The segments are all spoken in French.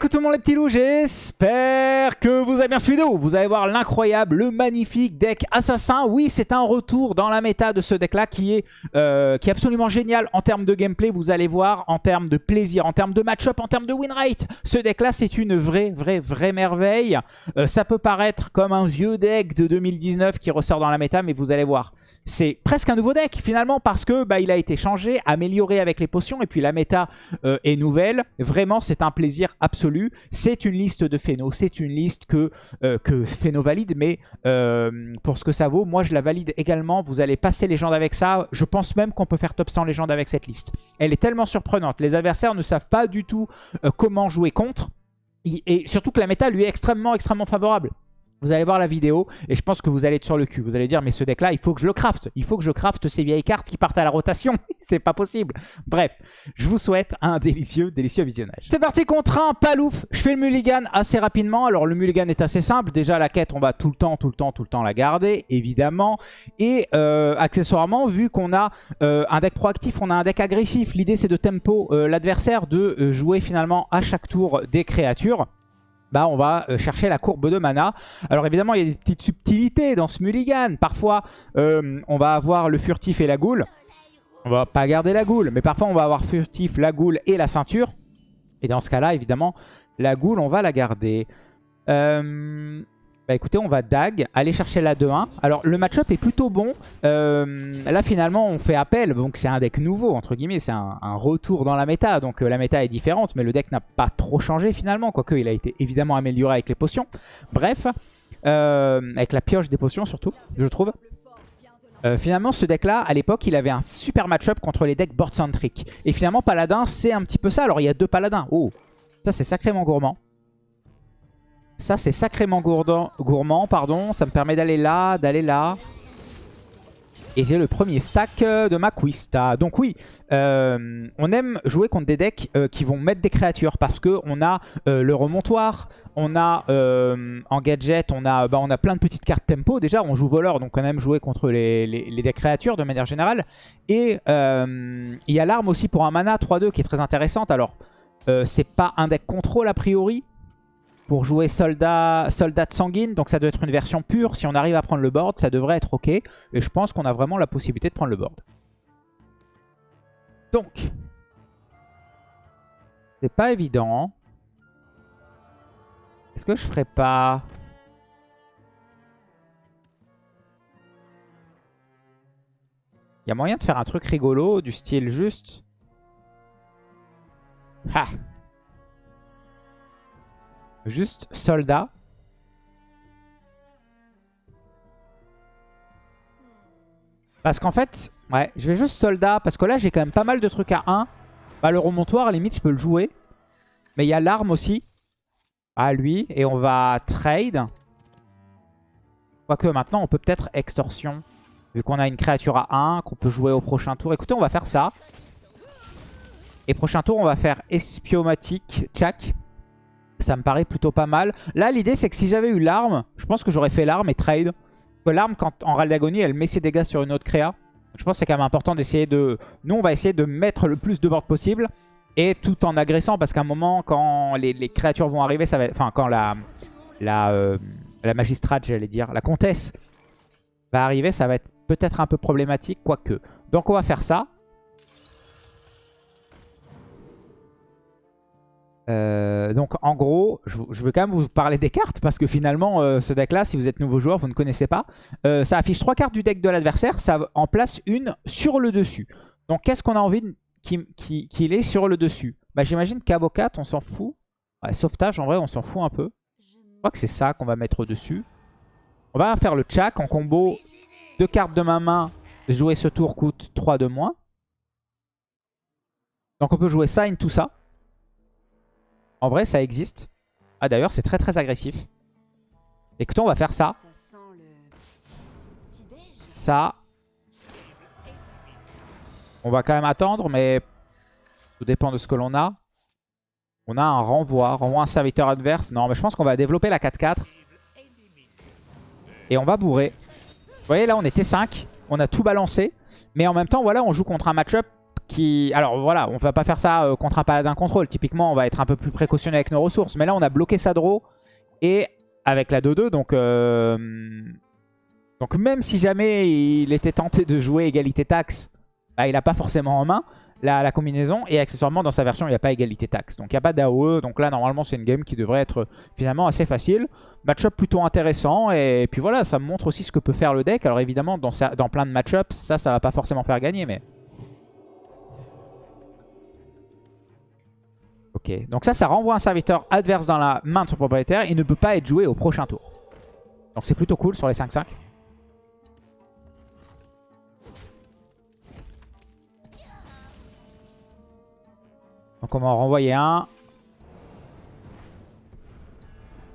coucou tout le monde les petits loups, j'espère que vous avez bien suivi vidéo. Vous allez voir l'incroyable, le magnifique deck assassin. Oui, c'est un retour dans la méta de ce deck-là qui, est euh, qui est absolument génial en termes de gameplay. Vous allez voir, en termes de plaisir, en termes de match-up, en termes de win rate. Ce deck-là, c'est une vraie, vraie, vraie merveille. Euh, ça peut paraître comme un vieux deck de 2019 qui ressort dans la méta, mais vous allez voir. C'est presque un nouveau deck finalement parce que bah, a été changé, amélioré avec les potions et puis la méta euh, est nouvelle. Vraiment, c'est un plaisir absolu. C'est une liste de Phéno, c'est une liste que, euh, Phéno valide, mais euh, pour ce que ça vaut, moi je la valide également. Vous allez passer légende avec ça. Je pense même qu'on peut faire top 100 légende avec cette liste. Elle est tellement surprenante. Les adversaires ne savent pas du tout comment jouer contre. Et surtout que la méta lui est extrêmement, extrêmement favorable. Vous allez voir la vidéo et je pense que vous allez être sur le cul. Vous allez dire, mais ce deck-là, il faut que je le craft. Il faut que je craft ces vieilles cartes qui partent à la rotation. C'est pas possible. Bref, je vous souhaite un délicieux, délicieux visionnage. C'est parti contre un palouf. Je fais le mulligan assez rapidement. Alors, le mulligan est assez simple. Déjà, la quête, on va tout le temps, tout le temps, tout le temps la garder, évidemment. Et euh, accessoirement, vu qu'on a euh, un deck proactif, on a un deck agressif. L'idée, c'est de tempo euh, l'adversaire, de jouer finalement à chaque tour des créatures bah on va euh, chercher la courbe de mana. Alors évidemment, il y a des petites subtilités dans ce mulligan. Parfois, euh, on va avoir le furtif et la goule. On va pas garder la goule, mais parfois on va avoir furtif, la goule et la ceinture. Et dans ce cas-là, évidemment, la goule, on va la garder. Euh, bah écoutez, on va dag, aller chercher la 2-1. Alors le match-up est plutôt bon. Euh, là finalement on fait appel, donc c'est un deck nouveau entre guillemets, c'est un, retour dans la méta. Donc euh, la méta est différente, mais le deck n'a pas trop changé finalement. Quoique il a été évidemment amélioré avec les potions. Bref, euh, avec la pioche des potions surtout, je trouve. finalement ce deck là à l'époque il avait un super match-up contre les decks board centric. Et finalement paladin c'est un petit peu ça. Alors il y a deux paladins. Oh, ça c'est sacrément gourmand. Ça, c'est sacrément gourmand. pardon. Ça me permet d'aller là, d'aller là. Et j'ai le premier stack euh, de ma Quista. Donc oui, euh, on aime jouer contre des decks euh, qui vont mettre des créatures parce qu'on a le remontoir, on a en gadget, on a, bah, on a plein de petites cartes tempo. Déjà, on joue voleur, donc on aime jouer contre les, les decks créatures de manière générale. Et il y a l'arme aussi pour un mana 3-2 qui est très intéressante. Alors, c'est pas un deck contrôle a priori, pour jouer soldat, soldat de sanguine. Donc ça doit être une version pure. Si on arrive à prendre le board, ça devrait être ok. Et je pense qu'on a vraiment la possibilité de prendre le board. Donc, c'est pas évident. Est-ce que je ferais pas... Il y a moyen de faire un truc rigolo, du style juste... Ha Juste soldat. Parce qu'en fait, ouais, je vais juste soldat. Parce que là, j'ai quand même pas mal de trucs à 1. Bah, le remontoir, à limite, je peux le jouer. Mais il y a l'arme aussi. À lui. Et on va trade. Quoique maintenant, on peut peut-être extorsion. Vu qu'on a une créature à 1, qu'on peut jouer au prochain tour. Écoutez, on va faire ça. Et prochain tour, on va faire espiomatique, tchak. Ça me paraît plutôt pas mal. Là, l'idée, c'est que si j'avais eu l'arme, je pense que j'aurais fait l'arme et trade. L'arme, quand en râle d'agonie, elle met ses dégâts sur une autre créa. Je pense que c'est quand même important d'essayer de... Nous, on va essayer de mettre le plus de board possible. Et tout en agressant, parce qu'à un moment, quand les, créatures vont arriver, ça va Enfin, quand la, la, euh, la magistrate, j'allais dire, la comtesse va arriver, ça va être peut-être un peu problématique, quoique. Donc on va faire ça. Euh, donc en gros, je, veux quand même vous parler des cartes parce que finalement euh, ce deck là, si vous êtes nouveau joueur, vous ne connaissez pas. Euh, ça affiche trois cartes du deck de l'adversaire, ça en place une sur le dessus. Donc qu'est-ce qu'on a envie qu'il qui, ait sur le dessus? Bah, J'imagine qu'Abo 4, on s'en fout. sauvetage, en vrai, on s'en fout un peu. Je crois que c'est ça qu'on va mettre au-dessus. On va faire le Chak en combo. Deux cartes de ma main. Jouer ce tour coûte 3 de moins. Donc on peut jouer in tout ça. En vrai, ça existe. Ah d'ailleurs, c'est très très agressif. Écoutez, on va faire ça. Ça. On va quand même attendre, mais tout dépend de ce que l'on a. On a un renvoi. Renvoi un serviteur adverse. Non, mais je pense qu'on va développer la 4-4. Et on va bourrer. Vous voyez, là, on était 5. On a tout balancé. Mais en même temps, voilà, on joue contre un match-up Alors voilà, on va pas faire ça euh, contre un paladin contrôle. Typiquement, on va être un peu plus précautionneux avec nos ressources. Mais là, on a bloqué sa draw et avec la 2-2. Donc, euh, donc même si jamais il était tenté de jouer égalité taxe, bah, il n'a pas forcément en main la, combinaison. Et accessoirement, dans sa version, il n'y a pas égalité taxe. Donc il n'y a pas d'AOE. Donc là, normalement, c'est une game qui devrait être finalement assez facile. Match-up plutôt intéressant. Et puis voilà, ça montre aussi ce que peut faire le deck. Alors évidemment, dans, dans plein de match-ups, ça, ça va pas forcément faire gagner. Mais... Ok, donc ça, ça renvoie un serviteur adverse dans la main de son propriétaire. Il ne peut pas être joué au prochain tour. Donc c'est plutôt cool sur les 5-5. Donc on va en renvoyer un.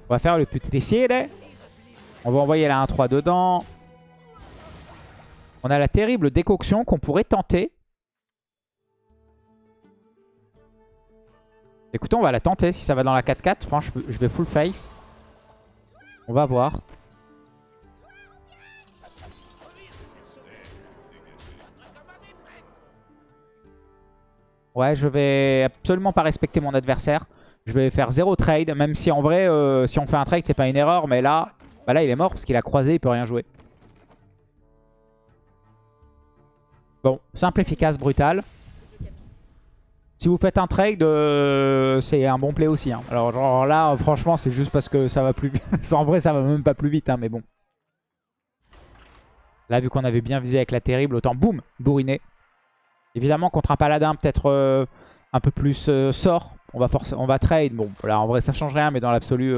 On va faire le là. On va envoyer la 1-3 dedans. On a la terrible décoction qu'on pourrait tenter. Écoutez, on va la tenter si ça va dans la 4-4. Franchement, je vais full face. On va voir. Ouais, je vais absolument pas respecter mon adversaire. Je vais faire zéro trade, même si en vrai, euh, si on fait un trade, c'est pas une erreur. Mais là, bah là, il est mort parce qu'il a croisé, il peut rien jouer. Bon, simple, efficace, brutal. Si vous faites un trade, euh, c'est un bon play aussi. Hein. Alors genre là, franchement, c'est juste parce que ça va plus vite. en vrai, ça va même pas plus vite, hein, mais bon. Là, vu qu'on avait bien visé avec la terrible, autant boum, bourriné. Évidemment, contre un paladin peut-être euh, un peu plus euh, sort, on va, on va trade. Bon, là, en vrai, ça change rien, mais dans l'absolu,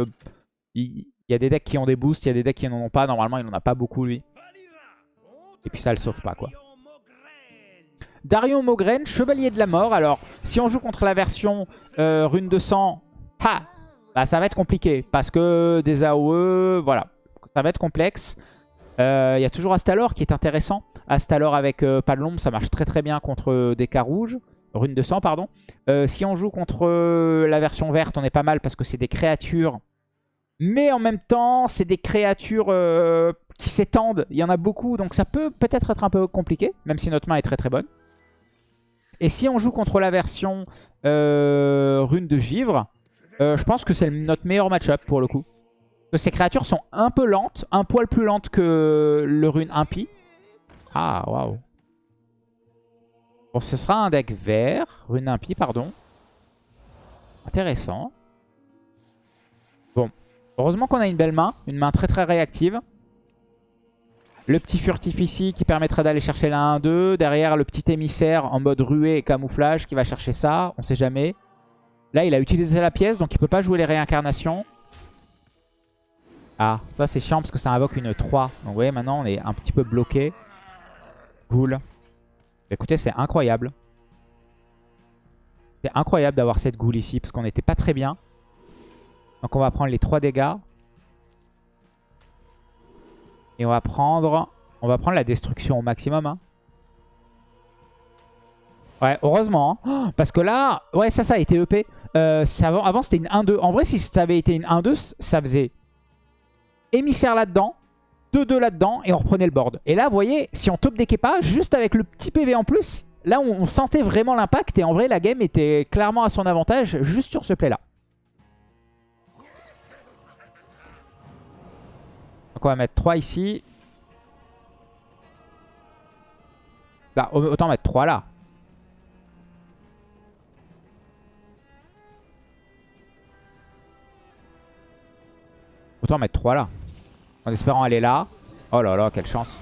il y, a des decks qui ont des boosts, il y a des decks qui n'en ont pas. Normalement, il n'en a pas beaucoup, lui. Et puis ça le sauve pas, quoi. Darion Mogren, Chevalier de la Mort. Alors, si on joue contre la version Rune de Sang, ha bah, ça va être compliqué. Parce que des AOE, voilà, ça va être complexe. Il y a toujours Astalor qui est intéressant. Astalor avec euh, ça marche très très bien contre euh, des cas rouges. Rune de sang, pardon. Euh, si on joue contre la version verte, on est pas mal parce que c'est des créatures. Mais en même temps, c'est des créatures qui s'étendent. Il y en a beaucoup, donc ça peut peut-être être un peu compliqué, même si notre main est très très bonne. Et si on joue contre la version rune de givre, je pense que c'est notre meilleur match-up pour le coup. ces créatures sont un peu lentes, un poil plus lentes que le rune impie. Ah, waouh. Bon, ce sera un deck vert. Rune impie, pardon. Intéressant. Bon. Heureusement qu'on a une belle main. Une main très très réactive. Le petit furtif ici qui permettrait d'aller chercher la 1-2. Derrière, le petit émissaire en mode ruée et camouflage qui va chercher ça. On sait jamais. Là, il a utilisé la pièce, donc il peut pas jouer les réincarnations. Ah, ça c'est chiant parce que ça invoque une 3. Donc vous voyez, maintenant on est un petit peu bloqué. Cool. Écoutez, c'est incroyable. C'est incroyable d'avoir cette goule ici parce qu'on n'était pas très bien. Donc on va prendre les 3 dégâts. Et on va prendre on va prendre la destruction au maximum. Hein. Ouais, heureusement. Hein. parce que là, ouais, ça, ça a été EP. Euh, avant, avant c'était une 1-2. En vrai, si ça avait été une 1-2, ça faisait émissaire là-dedans. 2-2 là-dedans et on reprenait le board. Et là, vous voyez, si on top deckait pas, juste avec le petit PV en plus, là, on, sentait vraiment l'impact. Et en vrai, la game était clairement à son avantage juste sur ce play-là. Donc on va mettre 3 ici. Bah, autant mettre 3 là. Autant mettre 3 là. En espérant aller là. Oh là là, quelle chance.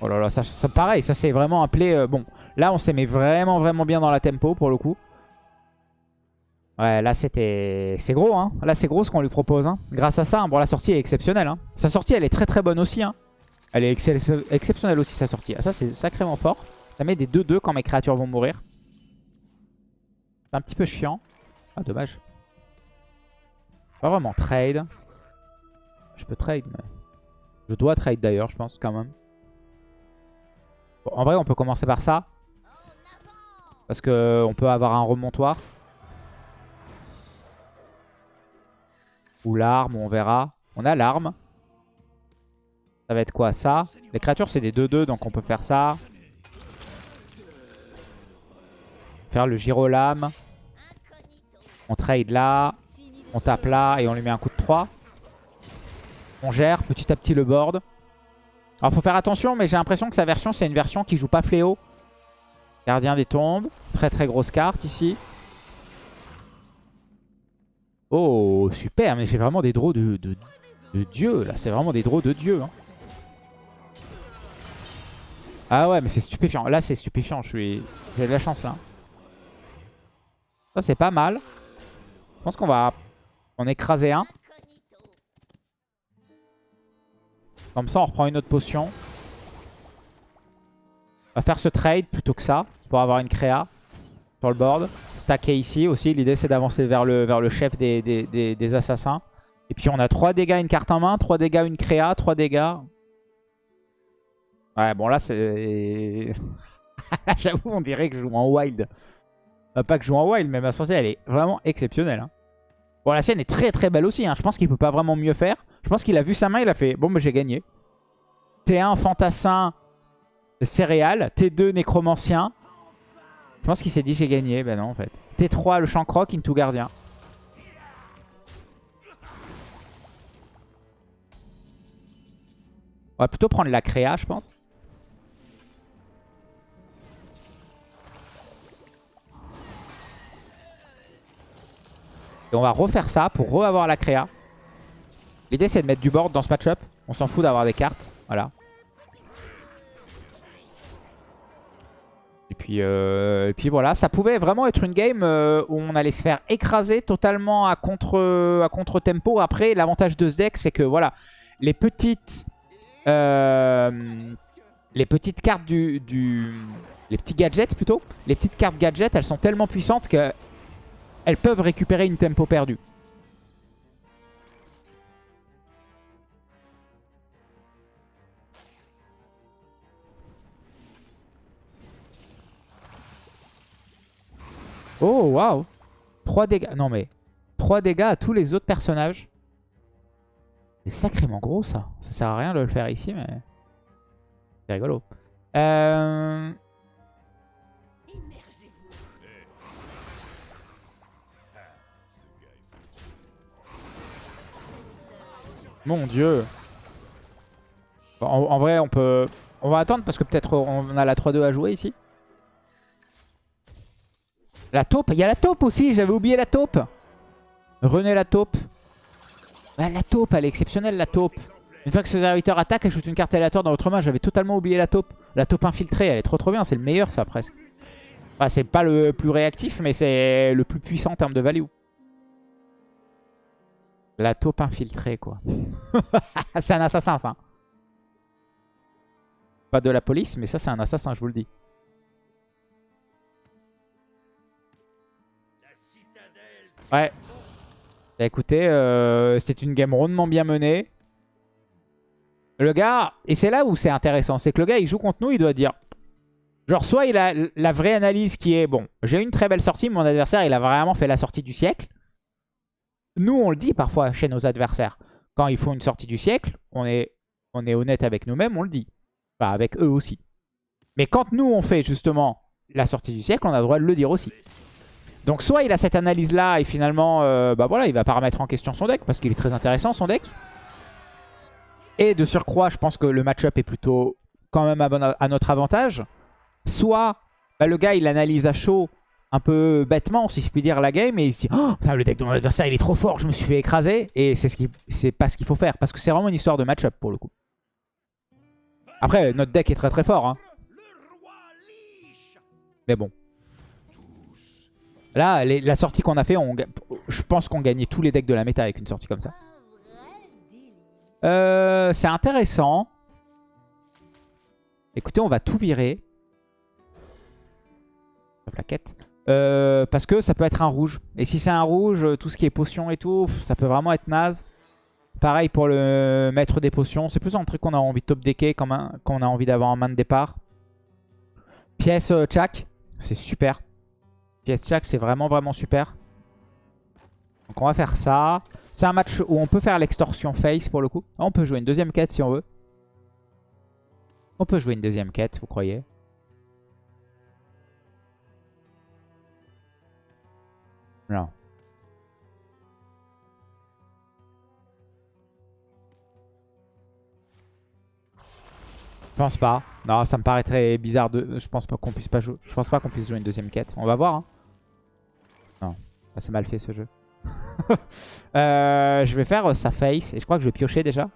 Oh là là, ça, pareil, ça c'est vraiment un play... Euh, bon, là on s'est mis vraiment vraiment bien dans la tempo pour le coup. Ouais, là c'était... C'est gros, hein. Là c'est gros ce qu'on lui propose, hein. Grâce à ça, hein. bon la sortie est exceptionnelle, hein. Sa sortie elle est très très bonne aussi, hein. Elle est exceptionnelle aussi sa sortie. Ah, ça c'est sacrément fort. Ça met des 2-2 quand mes créatures vont mourir. C'est un petit peu chiant. Ah, dommage. Pas vraiment trade. Je peux trade, mais... Je dois trade d'ailleurs, je pense, quand même. en vrai, on peut commencer par ça. Parce qu'on peut avoir un remontoir. Ou l'arme, on verra. On a l'arme. Ça va être quoi Ça? Les créatures, c'est des 2-2, donc on peut faire ça. faire le giro lame. On trade là. On tape là et on lui met un coup de 3. On gère petit à petit le board. Alors faut faire attention, mais j'ai l'impression que sa version, c'est une version qui joue pas fléau. Gardien des tombes. Très très grosse carte ici. Oh, super. Mais j'ai vraiment des draws de, de, dieu. Là, c'est vraiment des draws de dieu. Hein. Ah ouais, mais c'est stupéfiant. Là, c'est stupéfiant. J'ai de la chance, là. Ça, c'est pas mal. Je pense qu'on va en écraser un. Comme ça, on reprend une autre potion. On va faire ce trade plutôt que ça, pour avoir une créa sur le board. Stacker ici aussi. L'idée, c'est d'avancer vers le, vers le chef des, des, assassins. Et puis, on a 3 dégâts, une carte en main, 3 dégâts, une créa, 3 dégâts. Ouais, bon, là, c'est... J'avoue, on dirait que je joue en wild. pas que je joue en wild, mais ma sortie, elle est vraiment exceptionnelle. Hein. Bon, la sienne est très très belle aussi. Hein. Je pense qu'il peut pas vraiment mieux faire. Je pense qu'il a vu sa main, il a fait bon, bah, j'ai gagné. T1 fantassin céréales. T2 nécromancien. Je pense qu'il s'est dit j'ai gagné. Ben non, en fait. T3 le chancroc into gardien. On va plutôt prendre la créa, je pense. Et on va refaire ça pour re-avoir la créa. L'idée c'est de mettre du board dans ce match-up. On s'en fout d'avoir des cartes. Voilà. Puis, euh, et puis voilà, ça pouvait vraiment être une game euh, où on allait se faire écraser totalement à contre, à contre tempo. Après, l'avantage de ce deck, c'est que voilà, les petites, euh, les petites cartes du, du, les petits gadgets plutôt, les petites cartes gadgets, elles sont tellement puissantes que elles peuvent récupérer une tempo perdue. Oh, waouh 3 dégâts. Non, mais 3 dégâts à tous les autres personnages. C'est sacrément gros, ça. Ça sert à rien de le faire ici, mais... C'est rigolo. Euh... Mon dieu. En, vrai, on peut... On va attendre parce que peut-être on a la 3-2 à jouer ici. La taupe. Il y a la taupe aussi. J'avais oublié la taupe. René la taupe. la taupe, elle est exceptionnelle, la taupe. Une fois que ce serviteur attaque, elle shoot une carte aléatoire dans votre main. J'avais totalement oublié la taupe. La taupe infiltrée, elle est trop trop bien. C'est le meilleur, ça, presque. C'est pas le plus réactif, mais c'est le plus puissant en termes de value. La taupe infiltrée, quoi. c'est un assassin, ça. Pas de la police, mais ça, c'est un assassin, je vous le dis. Ouais. Bah, écoutez, euh, c'était une game rondement bien menée. Le gars, et c'est là où c'est intéressant, c'est que le gars, il joue contre nous, il doit dire... Genre, soit il a la vraie analyse qui est, bon, j'ai une très belle sortie, mon adversaire, il a vraiment fait la sortie du siècle. Nous, on le dit parfois chez nos adversaires. Quand ils font une sortie du siècle, on est, on est honnête avec nous-mêmes, on le dit. Enfin, avec eux aussi. Mais quand nous, on fait justement la sortie du siècle, on a le droit de le dire aussi. Donc soit il a cette analyse-là et finalement, euh, bah voilà, il va pas remettre en question son deck parce qu'il est très intéressant son deck. Et de surcroît, je pense que le match-up est plutôt quand même à, notre avantage. Soit bah, le gars, il analyse à chaud un peu bêtement, si je puis dire, la game, et il se dit oh, le deck de mon adversaire, il est trop fort, je me suis fait écraser. Et c'est ce pas ce qu'il faut faire, parce que c'est vraiment une histoire de match-up pour le coup. Après, notre deck est très très fort. Hein. Mais bon. Là, la sortie qu'on a fait, je pense qu'on gagnait tous les decks de la méta avec une sortie comme ça. Euh, c'est intéressant. Écoutez, on va tout virer. La plaquette. Euh, parce que ça peut être un rouge. Et si c'est un rouge, tout ce qui est potion et tout, ça peut vraiment être naze. Pareil pour le maître des potions. C'est plus un truc qu'on a envie de top decker qu'on a envie d'avoir en main de départ. Pièce euh, c'est super. Pièce Chak, c'est vraiment vraiment super. Donc on va faire ça. C'est un match où on peut faire l'extorsion face pour le coup. On peut jouer une deuxième quête si on veut. On peut jouer une deuxième quête, vous croyez? Non. Je pense pas. Non, ça me paraît très bizarre de. Je pense pas qu'on puisse pas jouer. Je pense pas qu'on puisse jouer une deuxième quête. On va voir. Hein. Ah, c'est mal fait ce jeu. Euh, je vais faire euh, sa face et je crois que je vais piocher déjà.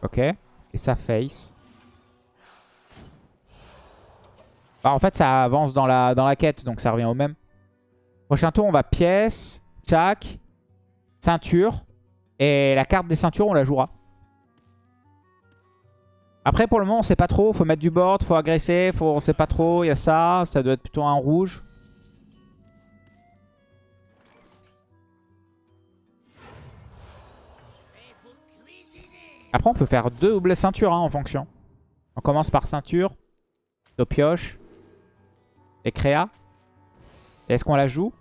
Ok. Et sa face. Bah, en fait, ça avance dans la, dans la quête, donc ça revient au même. Prochain tour, on va pièce, tchac, ceinture. Et la carte des ceintures, on la jouera. Après, pour le moment, on sait pas trop. Faut mettre du board, faut agresser, faut... on sait pas trop. Il y a ça. Ça doit être plutôt un rouge. Après, on peut faire deux doubles ceintures hein, en fonction. On commence par ceinture, pioche et créa. Est-ce qu'on la joue?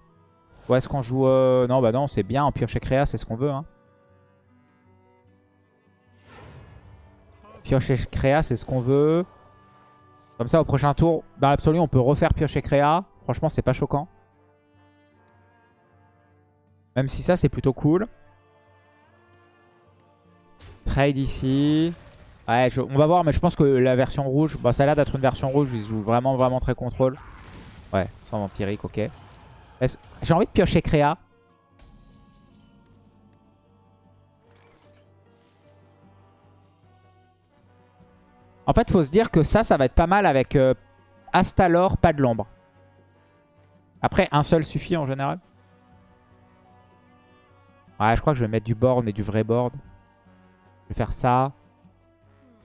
Ou est-ce qu'on joue... Euh, non, bah non, c'est bien en pioche et créa, c'est ce qu'on veut. Hein. Pioche et créa, c'est ce qu'on veut. Comme ça, au prochain tour, dans l'absolu, on peut refaire pioche et créa. Franchement, c'est pas choquant. Même si ça, c'est plutôt cool. Trade ici. Ouais, on va voir, mais je pense que la version rouge, bah, ça a l'air d'être une version rouge. Ils jouent vraiment, vraiment très contrôle. Ouais, sans vampirique, ok. J'ai envie de piocher créa. En fait, il faut se dire que ça, ça va être pas mal avec euh, Astalor, pas de l'ombre. Après, un seul suffit en général. Ouais, je crois que je vais mettre du board, mais du vrai board. Je vais faire ça.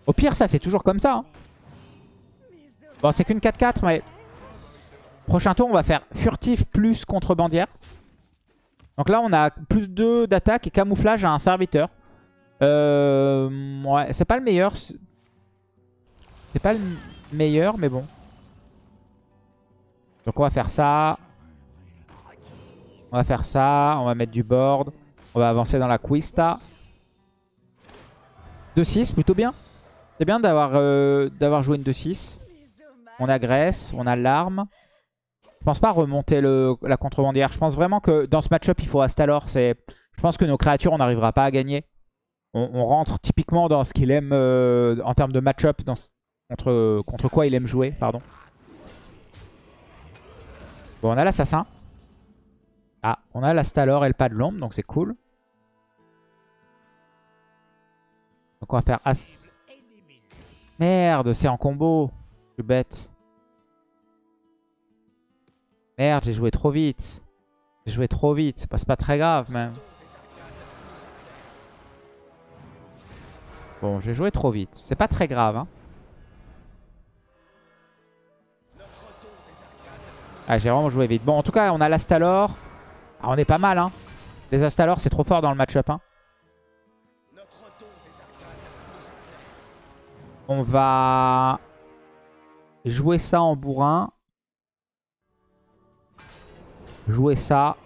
Au pire, ça, c'est toujours comme ça. Hein. Bon, c'est qu'une 4-4, mais... Prochain tour, on va faire furtif plus contrebandière. Donc là, on a plus 2 d'attaque et camouflage à un serviteur. Euh, ouais, c'est pas le meilleur. C'est pas le meilleur, mais bon. Donc on va faire ça. On va faire ça. On va mettre du board. On va avancer dans la Quista. 2-6, plutôt bien. C'est bien d'avoir euh, joué une 2-6. On agresse, on a l'arme. Je pense pas remonter le, la contrebandière. Je pense vraiment que dans ce match-up, il faut Astalor. Je pense que nos créatures, on n'arrivera pas à gagner. On, rentre typiquement dans ce qu'il aime euh, en termes de match-up, Contre, quoi il aime jouer, pardon. Bon, on a l'assassin. Ah, on a la Stalor et le pas de l'ombre, donc c'est cool. Donc on va faire As... Merde, c'est en combo. Je suis bête. Merde, j'ai joué trop vite. J'ai joué trop vite. C'est pas, pas très grave, même. Bon, j'ai joué trop vite. C'est pas très grave, hein. Ah, j'ai vraiment joué vite. Bon, en tout cas, on a l'Astalor. Ah, on est pas mal, hein. Les Astalor, c'est trop fort dans le match-up, hein. On va jouer ça en bourrin. Jouer ça.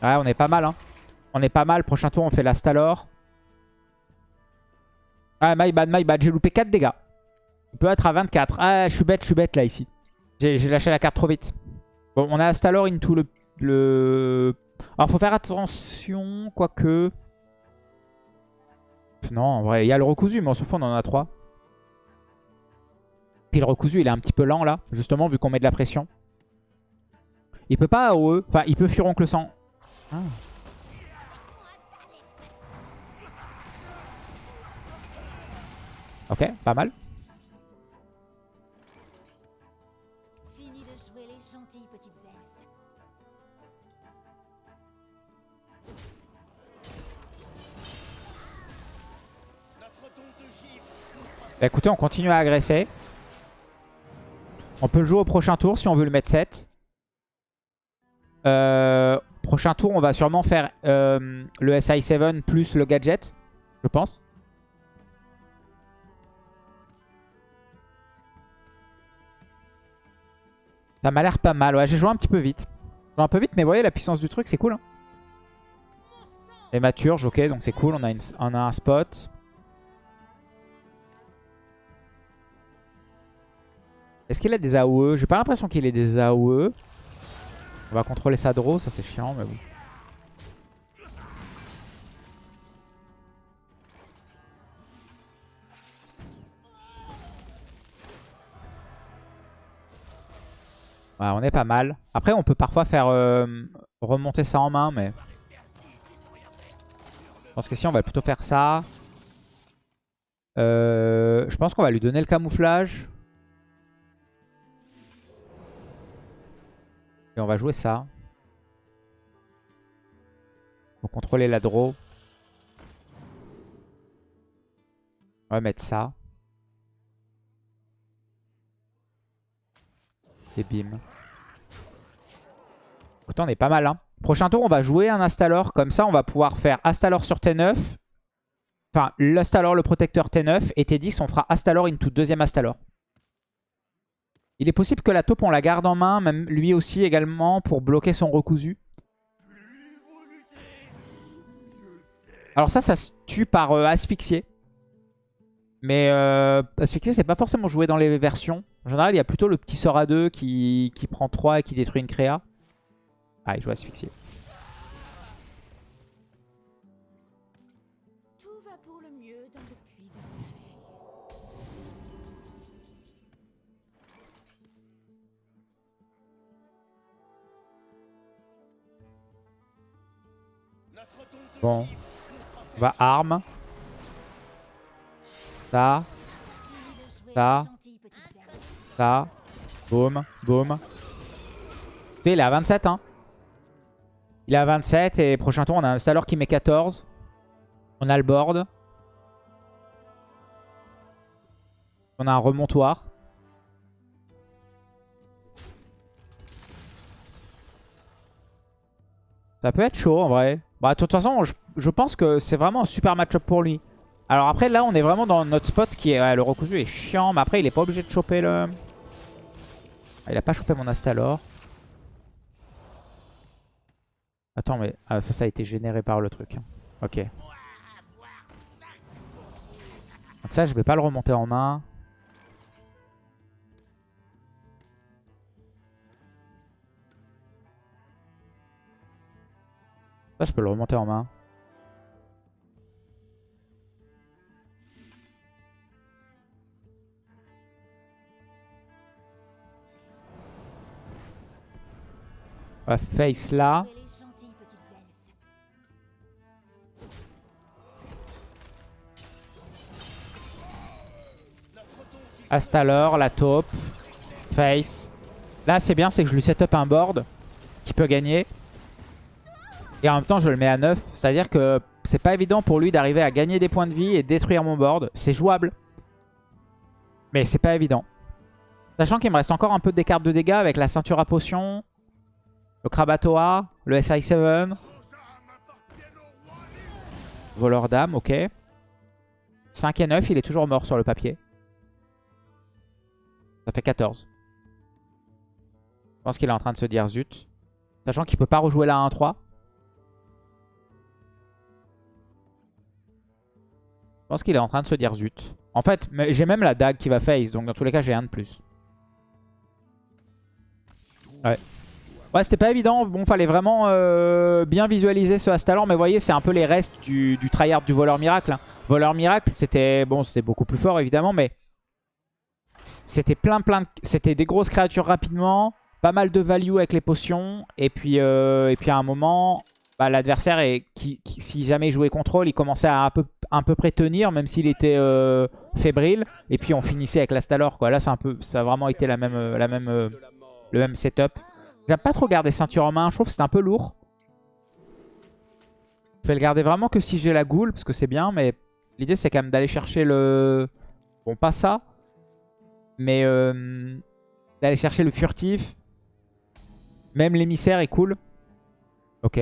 Ouais, on est pas mal, hein. On est pas mal. Prochain tour, on fait l'Astalor. Ah, my bad, my bad. J'ai loupé 4 dégâts. On peut être à 24. Ah, je suis bête, je suis bête là ici. J'ai lâché la carte trop vite. Bon, on a Astalor into le... le... Alors, faut faire attention, quoique... Non, en vrai, il y a le recousu, mais on se fout, on en a 3. Puis le recousu, il est un petit peu lent là, justement, vu qu'on met de la pression. Il peut pas AOE. Enfin, il peut furoncle sang. Ah. Ok, pas mal. Bah écoutez, on continue à agresser. On peut le jouer au prochain tour si on veut le mettre 7. Euh, prochain tour, on va sûrement faire euh, le SI7 plus le gadget, je pense. Ça m'a l'air pas mal. Ouais, j'ai joué un petit peu vite. un peu vite, mais vous voyez, la puissance du truc, c'est cool. Hein. Et maturge, ok, donc c'est cool. On a un spot. Est-ce qu'il a des AOE J'ai pas l'impression qu'il ait des AOE. On va contrôler sa draw, ça c'est chiant, mais bon. On est pas mal. Après, on peut parfois faire euh, remonter ça en main, mais... Je pense que si, on va plutôt faire ça. Euh, je pense qu'on va lui donner le camouflage. Et on va jouer ça. Pour contrôler la draw. On va mettre ça. Et bim. Écoutez, on est pas mal. Hein. Prochain tour, on va jouer un Astalor. Comme ça, on va pouvoir faire Astalor sur T9. Enfin, l'Astalor, le protecteur T9. Et T10, on fera Astalor into deuxième Astalor. Il est possible que la taupe, on la garde en main. Même lui aussi également pour bloquer son recousu. Alors ça, ça se tue par euh, asphyxier. Mais euh, asphyxier, c'est pas forcément joué dans les versions. En général, il y a plutôt le petit sort à 2 qui, qui prend 3 et qui détruit une créa. Ah, il joue asphyxier. Bon. On va arme. Ça. Ça. Ça. Boum. Boum. Il est à 27, hein. Il est à 27 et prochain tour, on a un Stalor qui met 14. On a le board. On a un remontoir. Ça peut être chaud en vrai. Bah, de toute façon, je, pense que c'est vraiment un super match-up pour lui. Alors après, là, on est vraiment dans notre spot qui est... ouais, le recousu est chiant, mais après, il est pas obligé de choper le... Ah, il a pas chopé mon Astalor. Attends, mais ah, ça, ça a été généré par le truc. hein. Ok. Donc ça, je vais pas le remonter en main. Ça, je peux le remonter en main. Face là. Astalor, la taupe, face. Là, c'est bien, c'est que je lui set up un board qui peut gagner. Et en même temps, je le mets à 9. C'est-à-dire que c'est pas évident pour lui d'arriver à gagner des points de vie et détruire mon board. C'est jouable. Mais c'est pas évident. Sachant qu'il me reste encore un peu des cartes de dégâts avec la ceinture à potion, le Krabatoa, le SI7. Voleur d'âme, ok. 5 et 9, il est toujours mort sur le papier. Ça fait 14. Je pense qu'il est en train de se dire zut. Sachant qu'il peut pas rejouer la 1-3. Je pense qu'il est en train de se dire zut. En fait, j'ai même la dague qui va face. Donc dans tous les cas, j'ai un de plus. Ouais. Ouais, c'était pas évident. Bon, fallait vraiment euh, bien visualiser ce Astalor. Mais vous voyez, c'est un peu les restes du, du tryhard du voleur miracle. hein. Voleur miracle, c'était bon, c'était beaucoup plus fort évidemment, mais c'était plein plein de... C'était des grosses créatures rapidement, pas mal de value avec les potions, et puis, euh, et puis à un moment, bah, l'adversaire, qui, si jamais il jouait contrôle, il commençait à un peu, un peu près tenir, même s'il était euh, fébrile, et puis on finissait avec l'Astalor. Là, un peu, ça a vraiment été la même, euh, la même, euh, le même setup. J'aime pas trop garder ceinture en main, je trouve que c'est un peu lourd. Je vais le garder vraiment que si j'ai la goule, parce que c'est bien, mais l'idée c'est quand même d'aller chercher le... Bon, pas ça, mais d'aller chercher le furtif. Même l'émissaire est cool. Ok.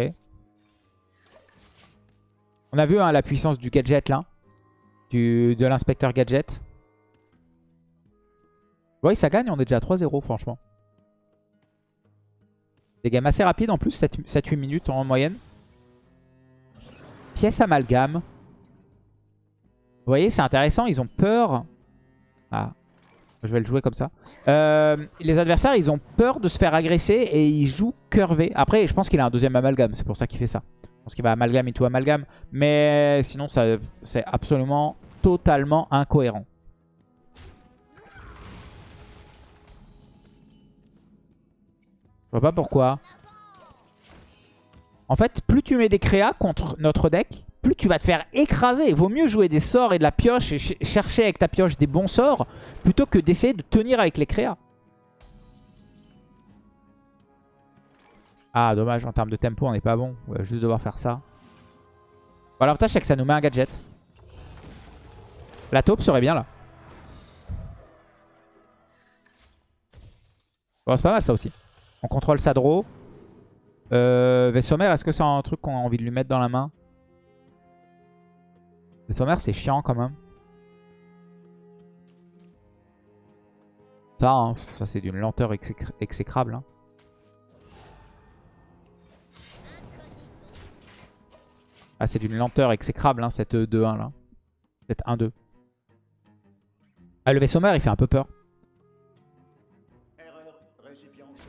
On a vu hein, la puissance du gadget là. De l'inspecteur gadget. Oui, ça gagne, on est déjà à 3-0 franchement. Des games assez rapides en plus, 7-8 minutes en moyenne. Pièce amalgame. Vous voyez, c'est intéressant, ils ont peur. Ah. Je vais le jouer comme ça. Euh, les adversaires, ils ont peur de se faire agresser et ils jouent curvé. Après, je pense qu'il a un deuxième amalgame. C'est pour ça qu'il fait ça. Pense qu'il va amalgame et tout amalgame. Mais sinon, c'est absolument totalement incohérent. Je vois pas pourquoi. En fait, plus tu mets des créas contre notre deck, plus tu vas te faire écraser. Vaut mieux jouer des sorts et de la pioche et chercher avec ta pioche des bons sorts plutôt que d'essayer de tenir avec les créas. Ah, dommage, en termes de tempo, on n'est pas bon. On va juste devoir faire ça. Bon, L'avantage, c'est que ça nous met un gadget. La taupe serait bien là. Bon, c'est pas mal ça aussi. On contrôle sa draw. Euh, est-ce que c'est un truc qu'on a envie de lui mettre dans la main? Vaisseau mère, c'est chiant quand même. Ça, hein, c'est d'une lenteur exécrable. Hein. Ah, c'est d'une lenteur exécrable, hein, cette 2-1 là. Cette 1-2. Ah, le vaisseau mère, il fait un peu peur.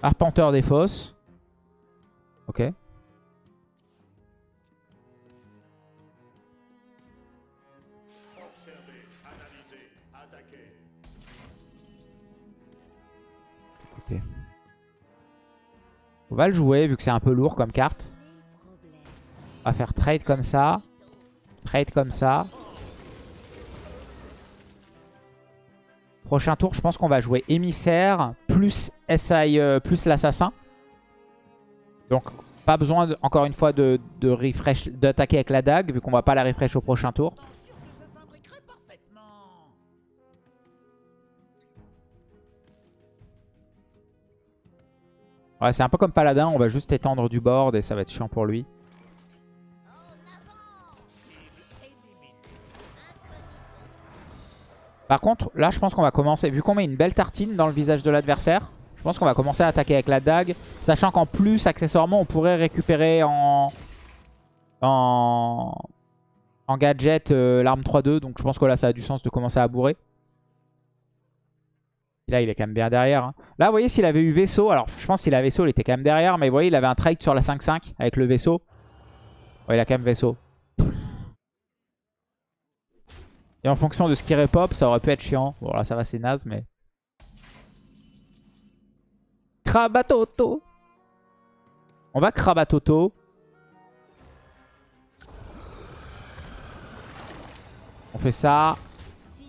Arpenteur des fosses. Ok. On va le jouer vu que c'est un peu lourd comme carte. On va faire trade comme ça. Trade comme ça. Prochain tour, je pense qu'on va jouer émissaire plus SI euh, plus l'assassin. Donc pas besoin encore une fois de, de d'attaquer avec la dague vu qu'on va pas la refresh au prochain tour. Ouais, c'est un peu comme Paladin, on va juste étendre du board et ça va être chiant pour lui. Par contre, là, je pense qu'on va commencer, vu qu'on met une belle tartine dans le visage de l'adversaire, je pense qu'on va commencer à attaquer avec la dague. Sachant qu'en plus, accessoirement, on pourrait récupérer en, en, en gadget euh, l'arme 3-2. Donc je pense que là, ça a du sens de commencer à bourrer. là, il est quand même bien derrière. Hein. Là, vous voyez, s'il avait eu vaisseau, alors je pense qu'il a vaisseau, il était quand même derrière. Mais vous voyez, il avait un trade sur la 5-5 avec le vaisseau. Ouais, il a quand même vaisseau. Et en fonction de ce qui repop, ça aurait pu être chiant. Bon là ça va c'est naze mais... Krabatoto On va Krabatoto. On fait ça.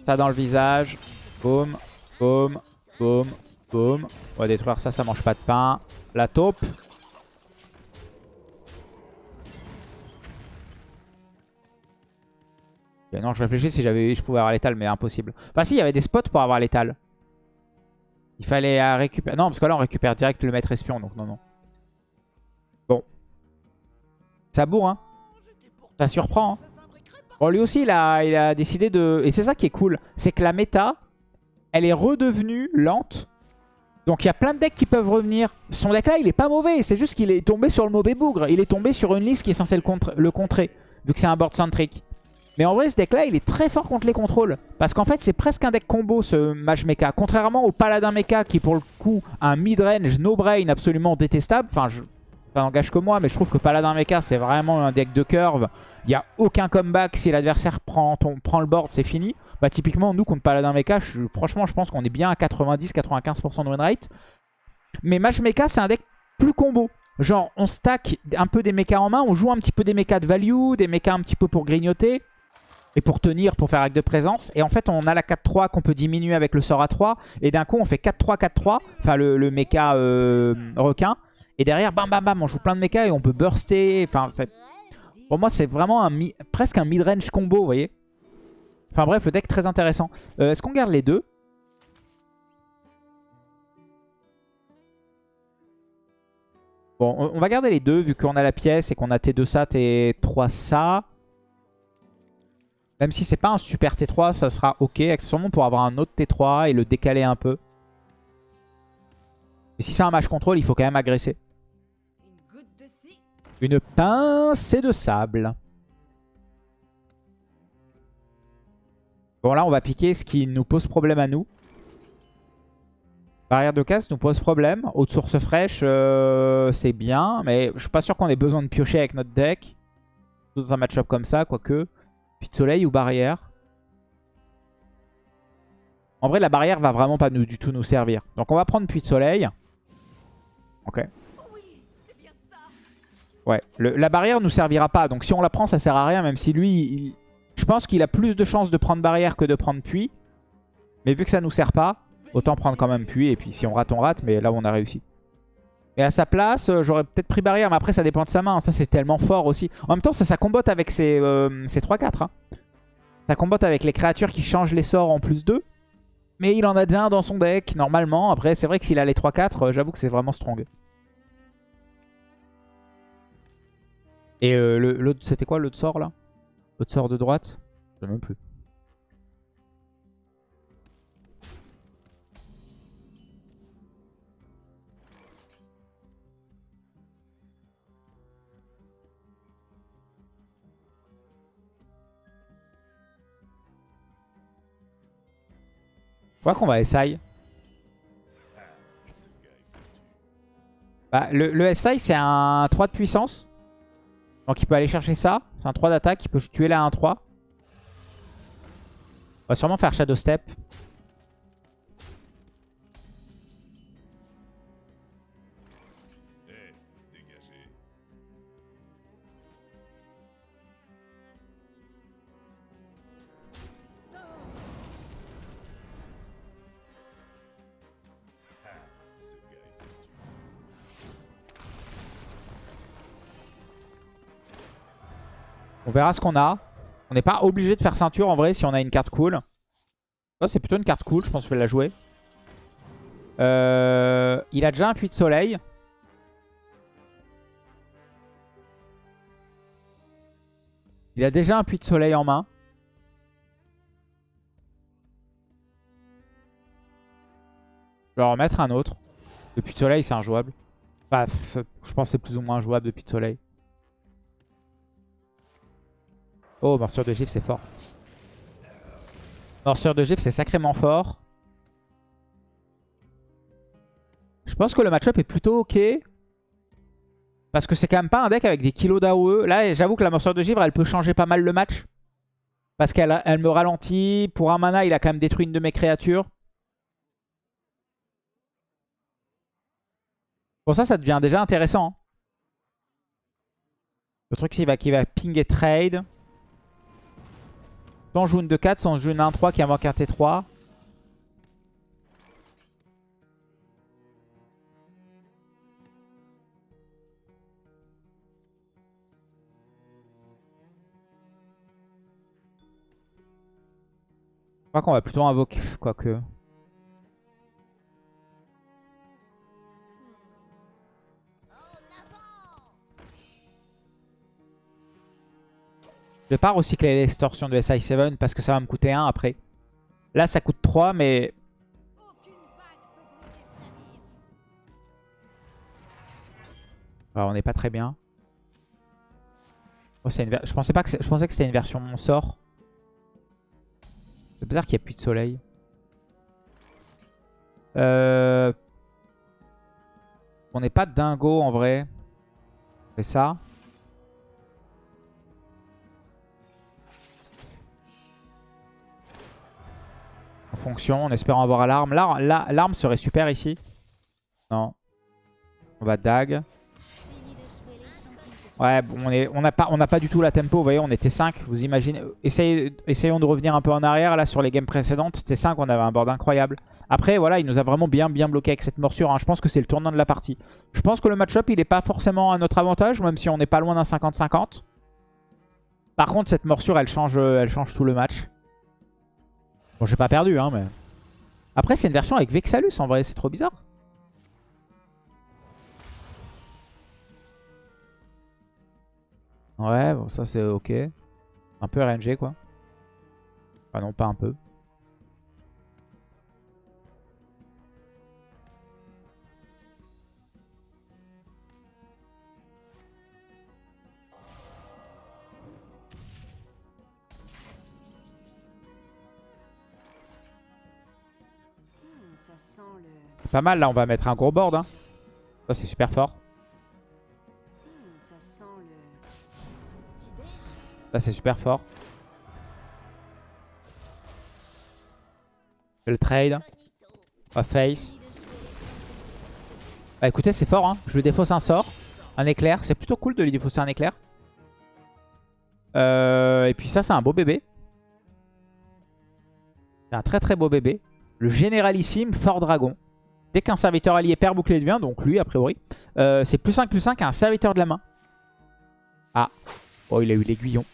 Ça dans le visage. Boum, boum, boum, boum. On va détruire ça, ça mange pas de pain. La taupe. Non, je réfléchis si j'avais je pouvais avoir l'étal, mais impossible. Enfin, si, il y avait des spots pour avoir l'étal. Il fallait euh, récupérer. Non, parce que là, on récupère direct le maître espion, donc non, non. Bon. Ça bourre, hein. Ça surprend, hein. Bon, lui aussi, il a, il a décidé de... Et c'est ça qui est cool. C'est que la méta, elle est redevenue lente. Donc il y a plein de decks qui peuvent revenir. Son deck là, il est pas mauvais. C'est juste qu'il est tombé sur le mauvais bougre. Il est tombé sur une liste qui est censée le, le contrer. Vu que c'est un board centric. Mais en vrai, ce deck-là, il est très fort contre les contrôles. Parce qu'en fait, c'est presque un deck combo, ce Mage Mecha. Contrairement au Paladin Mecha, qui pour le coup un mid-range no-brain absolument détestable. Enfin, je... ça n'engage que moi, mais je trouve que Paladin Mecha, c'est vraiment un deck de curve. Il n'y a aucun comeback. Si l'adversaire prend, prend le board, c'est fini. Bah typiquement, nous, contre Paladin Mecha, franchement, je pense qu'on est bien à 90-95% de win rate. Mais Mage Mecha, c'est un deck plus combo. Genre, on stack un peu des mechas en main, on joue un petit peu des mechas de value, des mechas un petit peu pour grignoter et pour tenir, pour faire acte de présence. Et en fait, on a la 4-3 qu'on peut diminuer avec le sort à 3. Et d'un coup, on fait 4-3-4-3, enfin le, le mecha euh, requin. Et derrière, bam bam bam, on joue plein de mechas et on peut burster. Enfin, pour moi, c'est vraiment un presque un mid-range combo, vous voyez. Enfin bref, le deck très intéressant. Euh, est-ce qu'on garde les deux? Bon, on va garder les deux vu qu'on a la pièce et qu'on a T2 ça, T3 ça. Même si c'est pas un super T3, ça sera ok. Accessoirement pour avoir un autre T3 et le décaler un peu. Mais si c'est un match contrôle, il faut quand même agresser. Une pincée de sable. Bon là on va piquer ce qui nous pose problème à nous. Barrière de casse nous pose problème. Haute source fraîche, euh, c'est bien. Mais je suis pas sûr qu'on ait besoin de piocher avec notre deck. Dans un match-up comme ça, quoique. Puis de soleil ou barrière. En vrai, la barrière va vraiment pas nous, du tout nous servir. Donc on va prendre puits de soleil. Ok. Ouais, la barrière nous servira pas. Donc si on la prend, ça sert à rien. Même si lui, je pense qu'il a plus de chances de prendre barrière que de prendre puits. Mais vu que ça nous sert pas, autant prendre quand même puits. Et puis si on rate, on rate. Mais là, on a réussi. Et à sa place, euh, j'aurais peut-être pris barrière. Mais après, ça dépend de sa main. Ça, c'est tellement fort aussi. En même temps, ça, ça avec ses, ses 3-4. hein. Ça combote avec les créatures qui changent les sorts en plus 2. Mais il en a déjà un dans son deck, normalement. Après, c'est vrai que s'il a les 3-4, euh, j'avoue que c'est vraiment strong. Et euh, c'était quoi l'autre sort là? L'autre sort de droite? Je sais même plus. Crois qu'on va essayer. Bah, le, le SI c'est un 3 de puissance. Donc il peut aller chercher ça. C'est un 3 d'attaque. Il peut tuer la 1-3. On va sûrement faire Shadow Step. On verra ce qu'on a. On n'est pas obligé de faire ceinture en vrai si on a une carte cool. Ça c'est plutôt une carte cool, je pense que je vais la jouer. Euh, il a déjà un puits de soleil. Il a déjà un puits de soleil en main. Je vais en remettre un autre. Le puits de soleil c'est injouable. Enfin, je pense que c'est plus ou moins jouable de puits de soleil. Oh, morsure de gifle, c'est fort. Morsure de gifle, c'est sacrément fort. Je pense que le match-up est plutôt ok. Parce que c'est quand même pas un deck avec des kilos d'AOE. Là, j'avoue que la morsure de givre, elle peut changer pas mal le match. Parce qu'elle elle me ralentit. Pour un mana, il a quand même détruit une de mes créatures. Pour ça, ça devient déjà intéressant. hein. Le truc, qu'il va ping et trade. Soit on joue une 2-4, soit on joue une 1-3 qui invoque un T3. Je crois qu'on va plutôt invoquer, quoique. Je vais pas recycler l'extorsion de SI7 parce que ça va me coûter 1 après. Là, ça coûte 3, mais... Alors, on n'est pas très bien. Oh, je, pensais que je c'était une version mon sort. C'est bizarre qu'il n'y ait plus de soleil. Euh... On n'est pas dingo en vrai. C'est ça. Fonction, en espérant avoir l'arme. L'arme la- l'arme serait super ici. Non. On va dag. Ouais, on n'a pas, du tout la tempo. Vous voyez, on était 5. Vous imaginez Essayons de revenir un peu en arrière. Là, sur les games précédentes, c'était 5. On avait un board incroyable. Après, voilà, il nous a vraiment bien, bien bloqué avec cette morsure. hein. Je pense que c'est le tournant de la partie. Je pense que le match-up, il n'est pas forcément à notre avantage, même si on n'est pas loin d'un 50-50. Par contre, cette morsure, elle change, elle change tout le match. Bon, j'ai pas perdu, hein, mais... Après, c'est une version avec Vexalus, en vrai. C'est trop bizarre. Ouais, bon, ça c'est ok. Un peu RNG quoi. Enfin non, pas un peu. Pas mal, là, on va mettre un gros board. Hein. Ça, c'est super fort. Ça c'est super fort. Le trade. Va face. Bah écoutez, c'est fort. Hein. Je lui défausse un sort. Un éclair. C'est plutôt cool de lui défausser un éclair. Euh, et puis ça, c'est un beau bébé. C'est un très très beau bébé. Le généralissime Fort Dragon. Dès qu'un serviteur allié perd bouclier de donc lui a priori, euh, c'est plus 5 plus 5 à un serviteur de la main. Ah, oh il a eu l'aiguillon.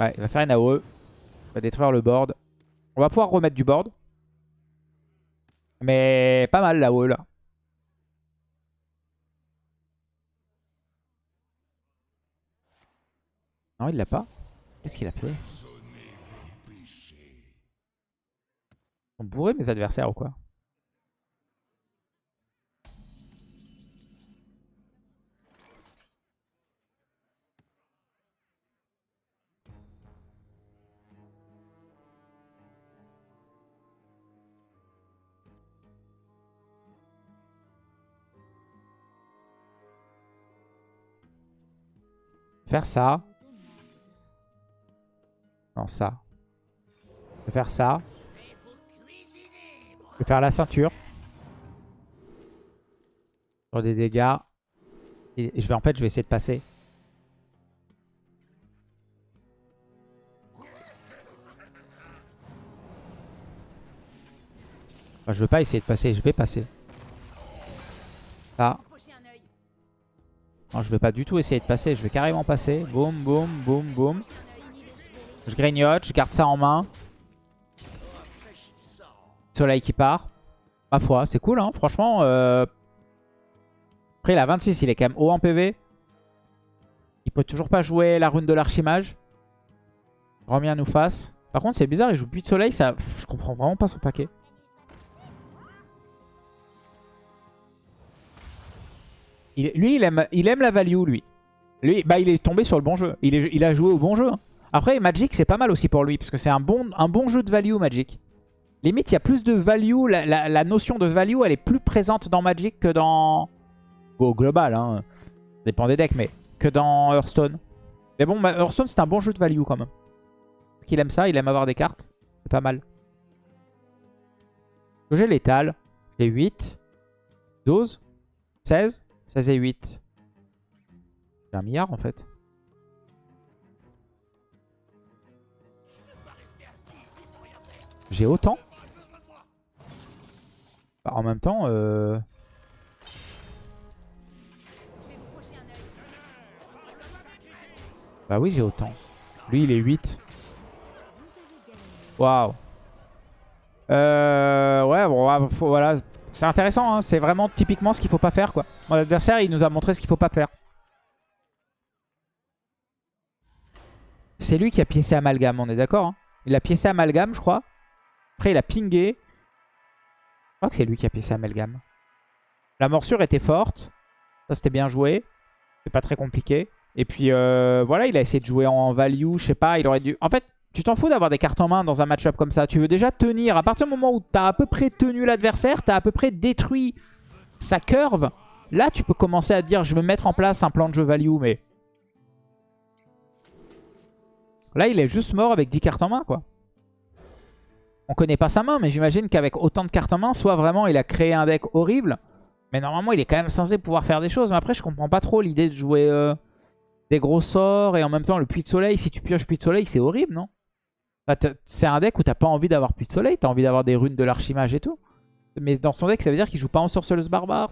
Ouais, il va faire une AOE. Il va détruire le board. On va pouvoir remettre du board. Mais pas mal l'AOE là. Non, il l'a pas. Qu'est-ce qu'il a fait? Sont bourrés mes adversaires ou quoi? Faire ça. Non, ça. Faire ça. Je vais faire la ceinture. Sur des dégâts. Et je vais en fait, je vais essayer de passer. Enfin, je veux pas essayer de passer, je vais passer. Œil. Non, je vais pas du tout essayer de passer, je vais carrément passer. Boum, boum, boum, boum. Je grignote, je garde ça en main. Soleil qui part. Ma foi, c'est cool, hein, franchement. euh. Après, il a 26, il est quand même haut en PV. Il peut toujours pas jouer la rune de l'archimage. Remien nous fasse. Par contre, c'est bizarre, il joue Puits de Soleil, ça... je comprends vraiment pas son paquet. Lui, il aime, il aime la value, lui. Lui, bah, il est tombé sur le bon jeu. Il a joué au bon jeu. hein. Après, Magic, c'est pas mal aussi pour lui, parce que c'est un bon, un bon jeu de value, Magic. Limite, il y a plus de value, la, notion de value, elle est plus présente dans Magic que dans... Au global, hein. Ça dépend des decks, mais que dans Hearthstone. Mais bon, Hearthstone, c'est un bon jeu de value quand même. Qu'il aime ça, il aime avoir des cartes. C'est pas mal. J'ai l'étal. J'ai 8. 12. 16. 16 et 8. J'ai un milliard en fait. J'ai autant Bah, En même temps, euh... Bah oui j'ai autant. Lui il est 8. Waouh. Euh, ouais, bon, faut- voilà. C'est intéressant, hein. c'est vraiment typiquement ce qu'il faut pas faire. quoi. Mon adversaire, il nous a montré ce qu'il faut pas faire. C'est lui qui a piécé Amalgame, on est d'accord hein Il a piécé Amalgame, je crois. Après, il a pingé. Je crois que c'est lui qui a piécé Amalgame. La morsure était forte. Ça, c'était bien joué. C'est pas très compliqué. Et puis, euh, voilà, il a essayé de jouer en value. Je sais pas, il aurait dû... En fait, tu t'en fous d'avoir des cartes en main dans un match-up comme ça. Tu veux déjà tenir. À partir du moment où tu as à peu près tenu l'adversaire, tu as à peu près détruit sa curve. Là, tu peux commencer à dire, je vais mettre en place un plan de jeu value, mais... Là, il est juste mort avec 10 cartes en main, quoi. On connaît pas sa main, mais j'imagine qu'avec autant de cartes en main, soit vraiment il a créé un deck horrible. Mais normalement, il est quand même censé pouvoir faire des choses. Mais après, je comprends pas trop l'idée de jouer euh, des gros sorts et en même temps le puits de soleil. Si tu pioches puits de soleil, c'est horrible, non? T'as- C'est un deck où t'as pas envie d'avoir puits de soleil. T'as envie d'avoir des runes de l'archimage et tout. Mais dans son deck, ça veut dire qu'il joue pas en sorceleuse barbare.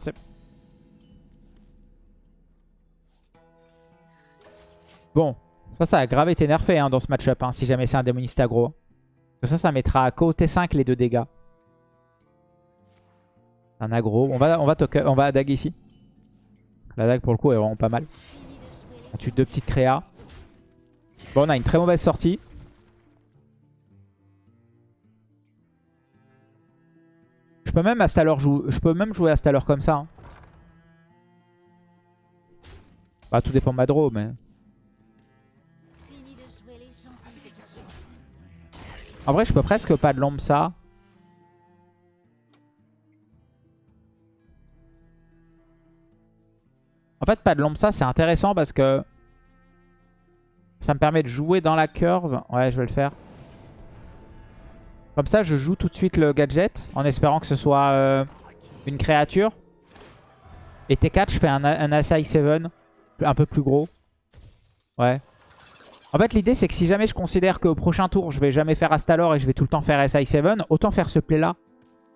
Bon, ça, ça a grave été nerfé hein, dans ce match-up, hein, si jamais c'est un démoniste aggro. Ça, ça mettra à côté 5 les deux dégâts. Un aggro. On va, on va, on va dague ici. La dague, pour le coup, est vraiment pas mal. On tue deux petites créas. Bon, on a une très mauvaise sortie. Je peux même jou- je peux jouer Astalor comme ça. hein. Bah, tout dépend de ma draw, mais... En vrai, je peux presque pas de l'ombre ça. En fait, pas de l'ombre ça, c'est intéressant parce que ça me permet de jouer dans la curve. Ouais, je vais le faire. Comme ça, je joue tout de suite le gadget en espérant que ce soit euh, une créature. Et T4, je fais un, un Asai 7 un peu plus gros. Ouais. En fait, l'idée, c'est que si jamais je considère qu'au prochain tour, je vais jamais faire Astalor et je vais tout le temps faire SI7, autant faire ce play-là.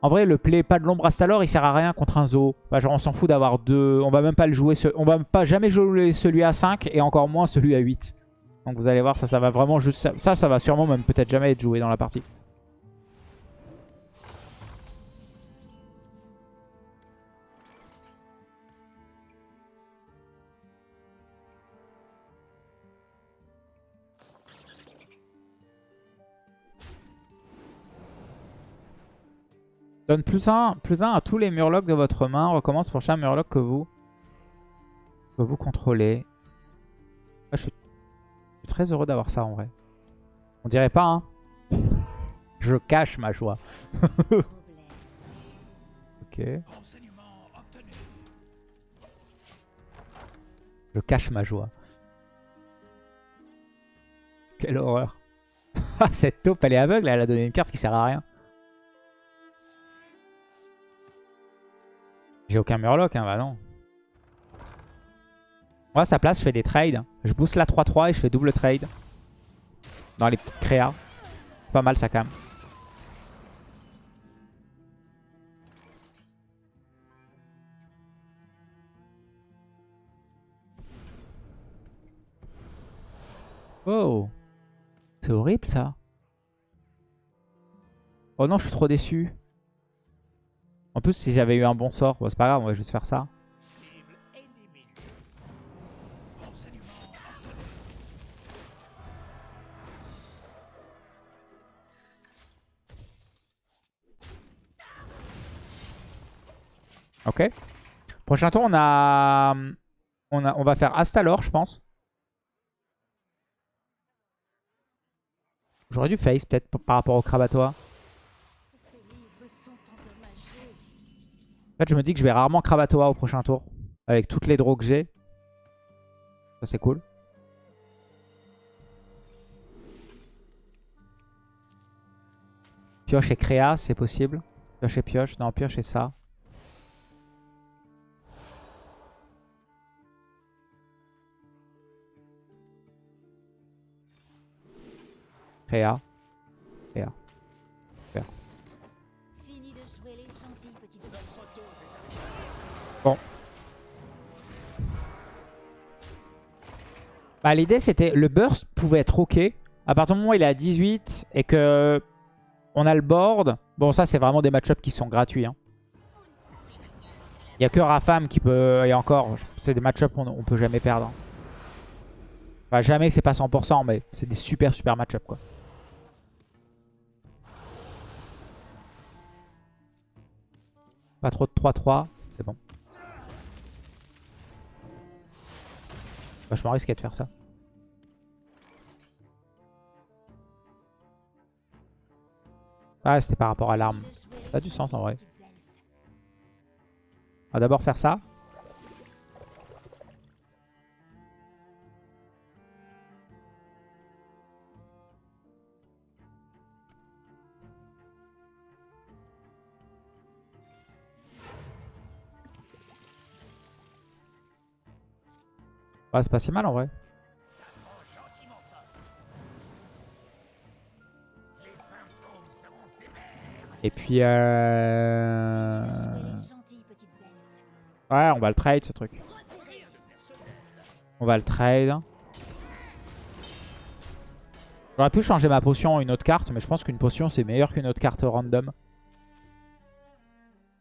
En vrai, le play pas de l'ombre Astalor, il sert à rien contre un Zoo. Bah, genre, on s'en fout d'avoir deux. On va même pas le jouer. On va pas jamais jouer celui à 5 et encore moins celui à 8. Donc vous allez voir, ça, ça va vraiment juste. Ça, ça va sûrement même peut-être jamais être joué dans la partie. Donne plus 1 plus un à tous les murlocs de votre main. Recommence pour chaque murloc que vous, que vous contrôlez. Ah, je, suis, très heureux d'avoir ça en vrai. On dirait pas, hein Je cache ma joie. ok. Je cache ma joie. Quelle horreur. Cette taupe, elle est aveugle. Elle a donné une carte qui sert à rien. J'ai aucun Murloc, hein, bah non. Moi, à sa place, je fais des trades. Je booste la 3-3 et je fais double trade. Dans les petites créas. Pas mal ça quand même. Oh C'est horrible ça. Oh non, je suis trop déçu. En plus, si j'avais eu un bon sort, c'est pas grave, on va juste faire ça. Ok. Prochain tour, on a... On, va faire Astalor, je pense. J'aurais dû face peut-être par rapport au Krabatois. Fait, je me dis que je vais rarement Kravatoa au prochain tour. Avec toutes les draws que j'ai. Ça, c'est cool. Pioche et créa, c'est possible. Pioche et pioche. Non, pioche et ça. Créa. Bon. Bah, L'idée, c'était le burst pouvait être OK. À partir du moment où il est à 18 et que on a le board. Bon, ça, c'est vraiment des match-ups qui sont gratuits. Hein. Il n'y a que Rafam qui peut... Et encore, c'est des match-ups qu'on on peut jamais perdre. Enfin, jamais c'est pas 100%, mais c'est des super, super match-ups, quoi. Pas trop de 3-3, c'est bon. Vachement risqué de faire ça. Ah, c'était par rapport à l'arme. Ça a du sens en vrai. On va d'abord faire ça. Ouais, c'est pas si mal en vrai. Et puis... Euh... Ouais, on va le trade ce truc. On va le trade. J'aurais pu changer ma potion en une autre carte, mais je pense qu'une potion c'est meilleur qu'une autre carte random.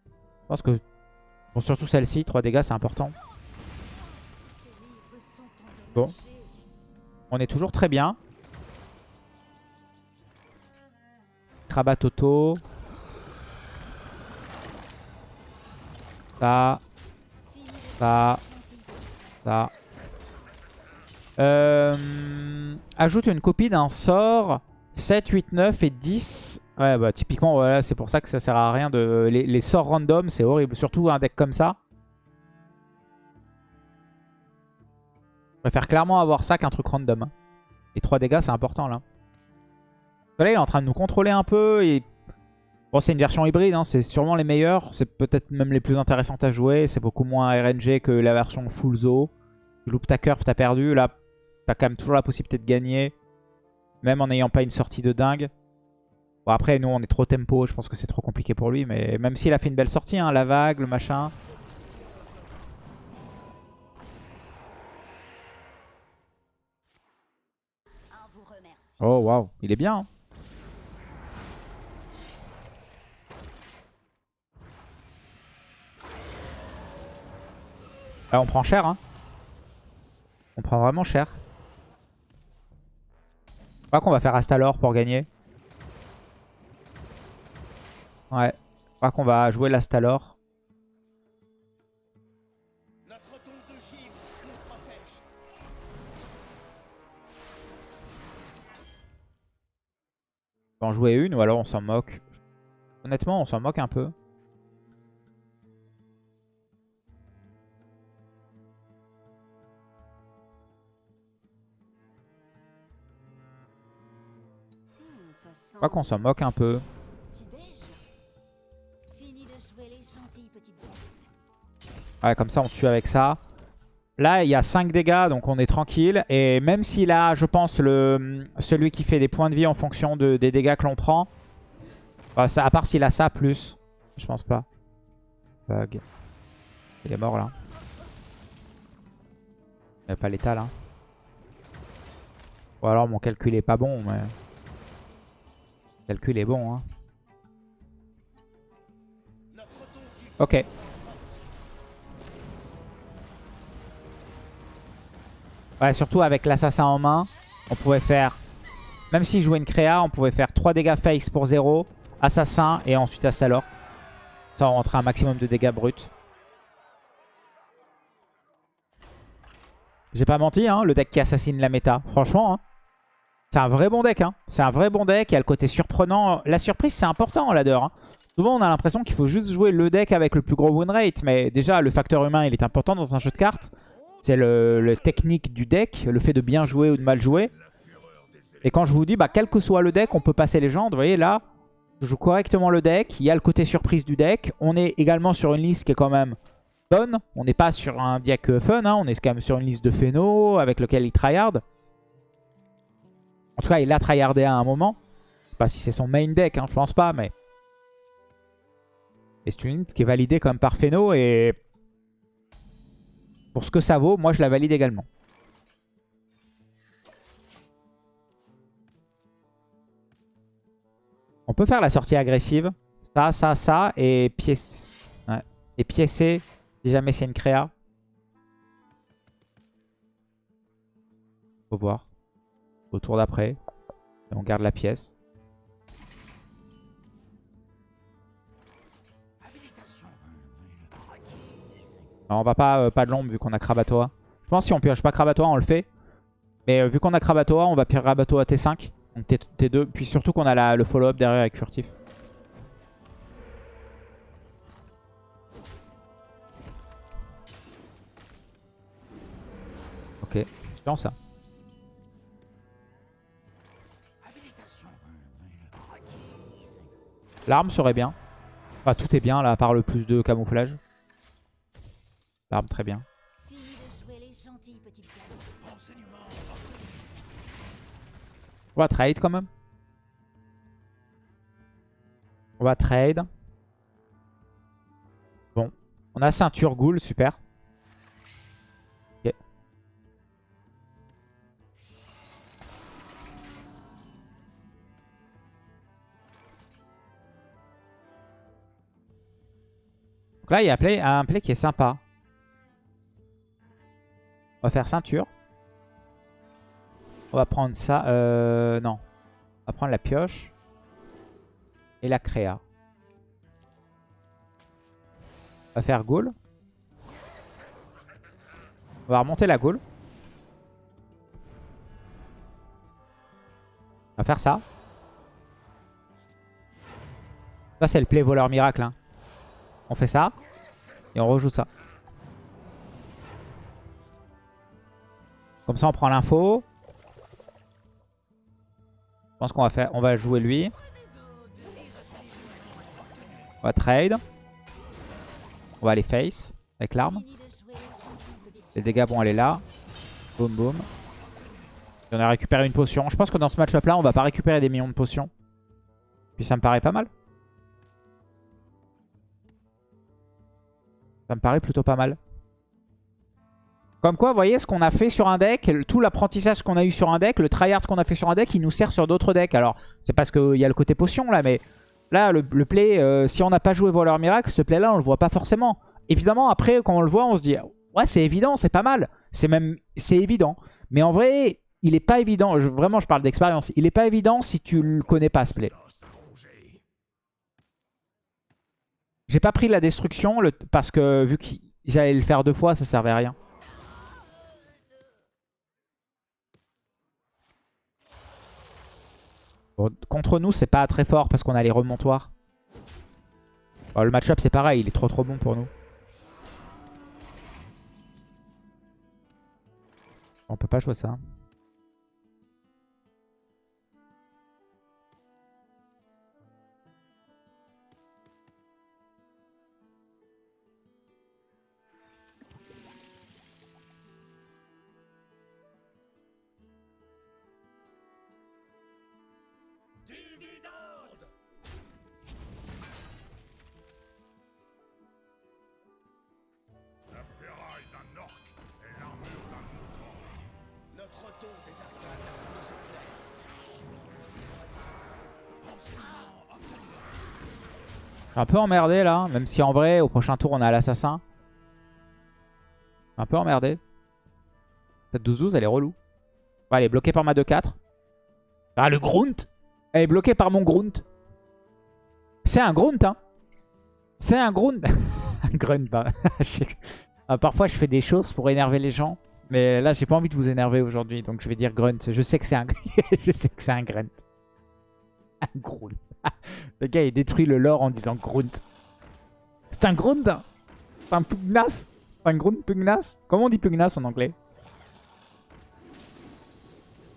Je pense que... Bon, surtout celle-ci, 3 dégâts c'est important. Bon. On est toujours très bien. Krabatoto. Ça. Ça. Ça. Euh, ajoute une copie d'un sort 7, 8, 9 et 10. Ouais, bah typiquement, voilà, c'est pour ça que ça sert à rien de... Les sorts random, c'est horrible. Surtout un deck comme ça. Je préfère clairement avoir ça qu'un truc random. Et 3 dégâts, c'est important, là. Là, il est en train de nous contrôler un peu. Et... Bon, c'est une version hybride, hein, c'est sûrement les meilleurs. C'est peut-être même les plus intéressantes à jouer. C'est beaucoup moins RNG que la version full zo. Tu loupes ta curve, t'as perdu. Là, t'as quand même toujours la possibilité de gagner. Même en n'ayant pas une sortie de dingue. Bon, après, nous, on est trop tempo. Je pense que c'est trop compliqué pour lui. Mais même s'il a fait une belle sortie, hein, la vague, le machin. Oh, waouh. Il est bien. hein. Là, on prend cher. Hein. On prend vraiment cher. Je crois qu'on va faire Astalor pour gagner. Ouais. Je crois qu'on va jouer l'Astalor. En jouer une ou alors on s'en moque. Honnêtement, on s'en moque un peu. Je crois qu'on s'en moque un peu. Ouais, comme ça on tue avec ça. Là, il y a 5 dégâts, donc on est tranquille. Et même s'il a, je pense, le, celui qui fait des points de vie en fonction de, des dégâts que l'on prend. bah, à part s'il a ça, plus. Je pense pas. Bug. Il est mort là. Il n'y a pas l'état là. Ou alors mon calcul est pas bon, mais... Le calcul est bon, hein. Ok. Ouais, surtout avec l'assassin en main, on pouvait faire... Même s'il jouait une créa, on pouvait faire 3 dégâts face pour 0, assassin et ensuite Astalor. Ça, on rentrait un maximum de dégâts bruts. J'ai pas menti, hein, le deck qui assassine la méta. Franchement, hein. c'est un vrai bon deck. Hein. C'est un vrai bon deck. Il y a le côté surprenant. La surprise, c'est important en ladder. Hein. Souvent, on a l'impression qu'il faut juste jouer le deck avec le plus gros win rate. Mais déjà, le facteur humain, il est important dans un jeu de cartes. C'est le, technique du deck, le fait de bien jouer ou de mal jouer. Et quand je vous dis, bah, quel que soit le deck, on peut passer légende. Vous voyez, là, je joue correctement le deck. Il y a le côté surprise du deck. On est également sur une liste qui est quand même bonne. On n'est pas sur un deck euh, fun. hein. On est quand même sur une liste de Phéno avec lequel il tryhard. En tout cas, il a tryhardé à un moment. Je sais pas si c'est son main deck, hein, je pense pas, mais... Et c'est une liste qui est validée comme par Phéno et... Pour ce que ça vaut, moi je la valide également. On peut faire la sortie agressive. Ça, ça, ça. Et. Ouais. Et piécer si jamais c'est une créa. Faut voir. Au tour d'après. On garde la pièce. On va pas, euh, pas de l'ombre vu qu'on a Krabatoa. Je pense que si on pioche pas Krabatoa, on le fait. Mais euh, vu qu'on a Krabatoa, on va pire Krabatoa T5. Donc T- T2. Puis surtout qu'on a le follow-up derrière avec Furtif. Ok, je ça. L'arme serait bien. Enfin, tout est bien là, à part le plus de camouflage. L'arme, très bien. On va trade quand même. On va trade. Bon. On a ceinture ghoul, super. Ok. Donc là, il y a play- un play qui est sympa. On va faire ceinture. On va prendre ça. Euh, non. On va prendre la pioche. Et la créa. On va faire goal. On va remonter la goal. On va faire ça. Ça, c'est le play voleur miracle. Hein. On fait ça. Et on rejoue ça. Comme ça, on prend l'info. Je pense qu'on va on va jouer lui. On va trade. On va aller face avec l'arme. Les dégâts vont aller là. Boum boum. On a récupéré une potion. Je pense que dans ce match-up là, on va pas récupérer des millions de potions. Puis ça me paraît pas mal. Ça me paraît plutôt pas mal. Comme quoi, vous voyez ce qu'on a fait sur un deck, tout l'apprentissage qu'on a eu sur un deck, le tryhard qu'on a fait sur un deck, il nous sert sur d'autres decks. Alors, c'est parce qu'il y a le côté potion là, mais là, le, play, euh, si on n'a pas joué Voleur Miracle, ce play là, on le voit pas forcément. Évidemment, après, quand on le voit, on se dit, ouais, c'est évident, c'est pas mal. C'est même, c'est évident. Mais en vrai, il est pas évident, vraiment, je parle d'expérience, il est pas évident si tu le connais pas ce play. J'ai pas pris la destruction parce que vu que j'allais le faire deux fois, ça servait à rien. Contre nous, c'est pas très fort parce qu'on a les remontoirs. Bon, le match-up, c'est pareil, il est trop trop bon pour nous. On peut pas jouer ça. Peu emmerdé là, même si en vrai, au prochain tour, on a l'assassin. Un peu emmerdé. Cette 12-12, elle est relou. Elle est bloquée par ma 2-4. Ah, le Grunt Elle est bloquée par mon Grunt. C'est un Grunt, hein C'est un Grunt Un Grunt, bah. Ah, parfois, je fais des choses pour énerver les gens. Mais là, j'ai pas envie de vous énerver aujourd'hui, donc je vais dire Grunt. Je sais que c'est un... je sais que c'est un Grunt. Un Grunt. Le gars, il détruit le lore en disant Grunt. C'est un Grunt hein? C'est un Pugnas? C'est un Grunt Pugnas? Comment on dit Pugnas en anglais?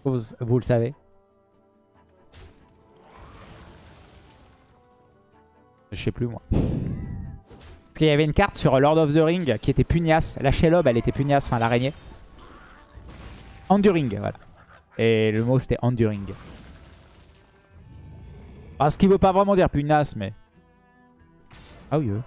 Vous, vous le savez. Je sais plus moi. Parce qu'il y avait une carte sur Lord of the Ring qui était pugnace. La Shelob, elle était pugnace, enfin l'araignée. Enduring, voilà. Et le mot c'était Enduring. Ah, ce qui veut pas vraiment dire pugnace, mais... Ah oui, euh.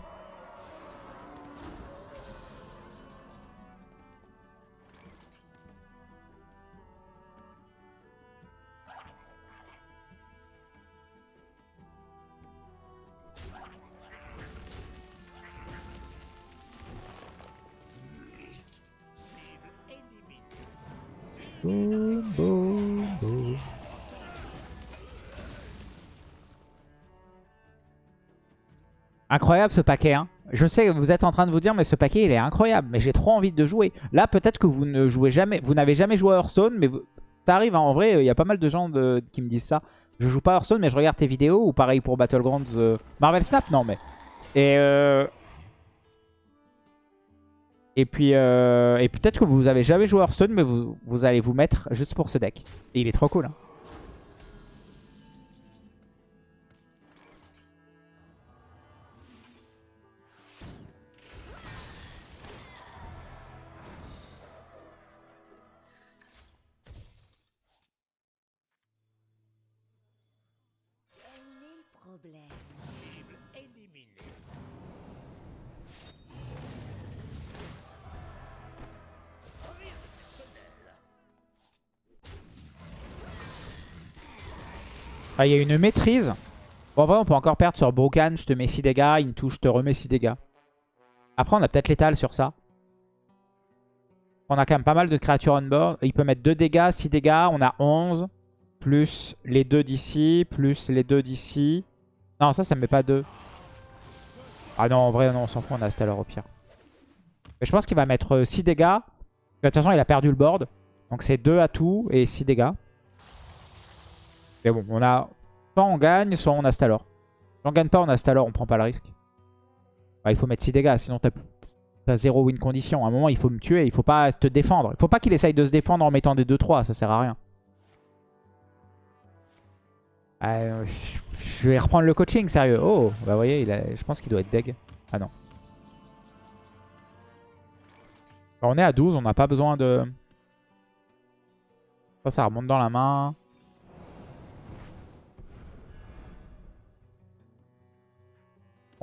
Incroyable ce paquet. Hein. Je sais que vous êtes en train de vous dire, mais ce paquet il est incroyable. Mais j'ai trop envie de jouer. Là, peut-être que vous ne jouez jamais, vous n'avez jamais joué à Hearthstone, mais vous- ça arrive. hein. En vrai, il y a pas mal de gens qui me disent ça. Je joue pas à Hearthstone, mais je regarde tes vidéos. Ou pareil pour Battlegrounds. euh, Marvel Snap, non, mais. Et, euh, et puis, euh, et peut-être que vous avez jamais joué à Hearthstone, mais vous, vous allez vous mettre juste pour ce deck. Et il est trop cool. hein. Ah, Il y a une maîtrise. Bon, en vrai, on peut encore perdre sur Brokan. Je te mets 6 dégâts. Into, je te remets 6 dégâts. Après, on a peut-être l'étal sur ça. On a quand même pas mal de créatures on board. Il peut mettre 2 dégâts, 6 dégâts. On a 11. Plus les deux d'ici. Plus les deux d'ici. Non, ça, ça me met pas 2. Ah non, en vrai, non, on s'en fout. On a Stellar au pire. Mais je pense qu'il va mettre 6 dégâts. De toute façon, il a perdu le board. Donc c'est 2 à tout et 6 dégâts. Mais bon, on a... Soit on gagne, soit on a Stalor. on gagne pas, on a Stalor, on prend pas le risque. Bah, il faut mettre 6 dégâts, sinon t'as t'as zéro win condition. À un moment, il faut me tuer, il faut pas te défendre. Il faut pas qu'il essaye de se défendre en mettant des 2-3, ça sert à rien. Euh, je vais reprendre le coaching, sérieux. Oh, bah vous voyez, il a- je pense qu'il doit être deg. Ah non. Bah, on est à 12, on n'a pas besoin de... Ça, ça remonte dans la main.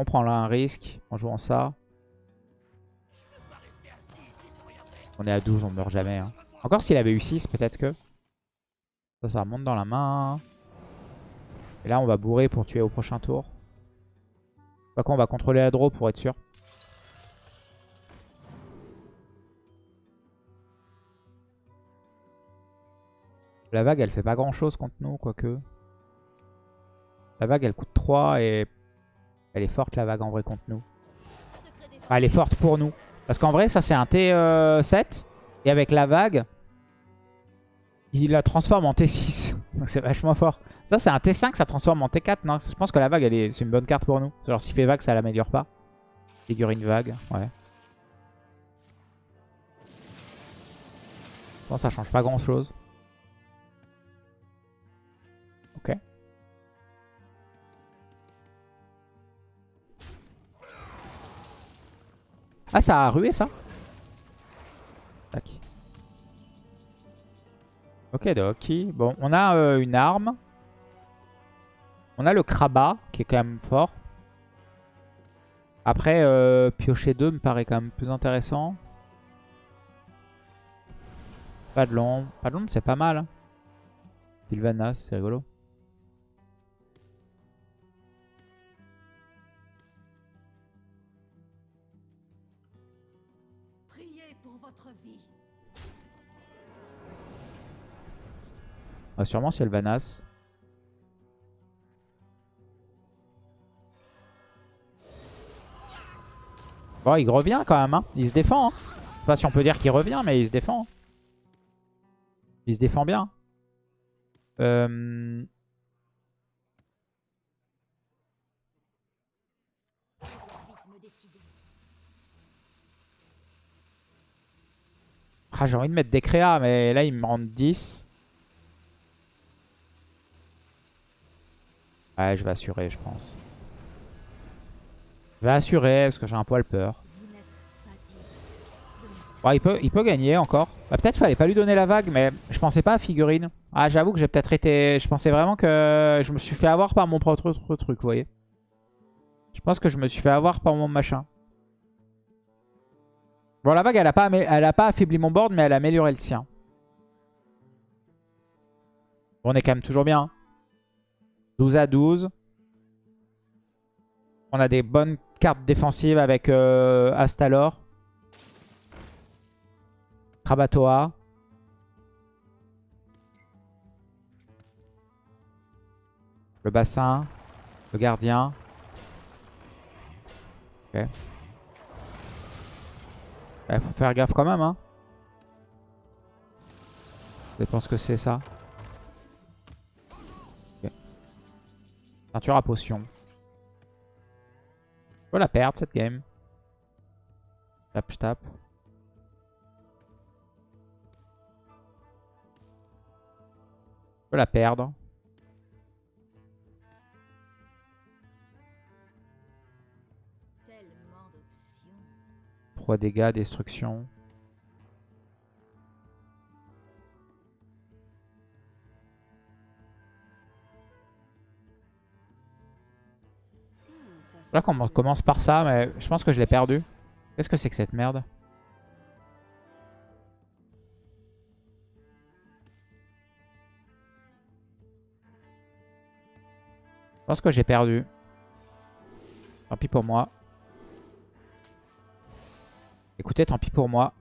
On prend là un risque en jouant ça. On est à 12, on meurt jamais. hein. Encore s'il avait eu 6, peut-être que. Ça, ça remonte dans la main. Et là, on va bourrer pour tuer au prochain tour. Pas qu'on va contrôler la draw pour être sûr. La vague, elle fait pas grand chose contre nous, quoique. La vague, elle coûte 3 et elle est forte, la vague, en vrai, contre nous. Enfin, elle est forte pour nous. Parce qu'en vrai, ça, c'est un T7. Et avec la vague, il la transforme en T6. Donc, c'est vachement fort. Ça, c'est un T5, ça transforme en T4. Non, je pense que la vague, elle est... c'est une bonne carte pour nous. Genre, s'il fait vague, ça l'améliore pas. Figurine vague, ouais. Je pense que ça change pas grand chose. Ah, ça a rué ça Tac. Ok, donc. Bon, on a euh, une arme. On a le Kraba, qui est quand même fort. Après, euh, piocher 2 me paraît quand même plus intéressant. Pas de l'ombre. Pas de l'ombre, c'est pas mal. hein. Sylvanas, c'est rigolo. Priez pour votre vie. Ah, sûrement Sylvanas. Bon, il revient quand même. Hein. Il se défend. Hein. Je sais pas si on peut dire qu'il revient, mais il se défend. Il se défend bien. Euh... Vite me décider. Ah, J'ai envie de mettre des créas, mais là, ils me rendent 10. Ouais, je vais assurer, je pense. Je vais assurer, parce que j'ai un poil peur. Il peut, il peut gagner encore. Bah, Peut-être fallait pas lui donner la vague, mais je pensais pas à figurine. Ah, j'avoue que j'ai peut-être été... Je pensais vraiment que je me suis fait avoir par mon propre tr- truc, vous voyez. Je pense que je me suis fait avoir par mon machin. Bon, la vague, elle a pas, elle a pas affaibli mon board, mais elle a amélioré le sien. On est quand même toujours bien. hein. 12 à 12. On a des bonnes cartes défensives avec euh, Astalor. Krabatoa. Le bassin. Le gardien. Ok. Il faut faire gaffe quand même. Hein. Je pense que c'est ça. Ok. Ceinture à potion. Je peux la perdre cette game. Tape, je tape. Je la perdre. 3 dégâts, destruction. Là qu'on commence par ça, mais je pense que je l'ai perdu. Qu'est-ce que c'est que cette merde? Je pense que j'ai perdu. Tant pis pour moi. Écoutez, tant pis pour moi.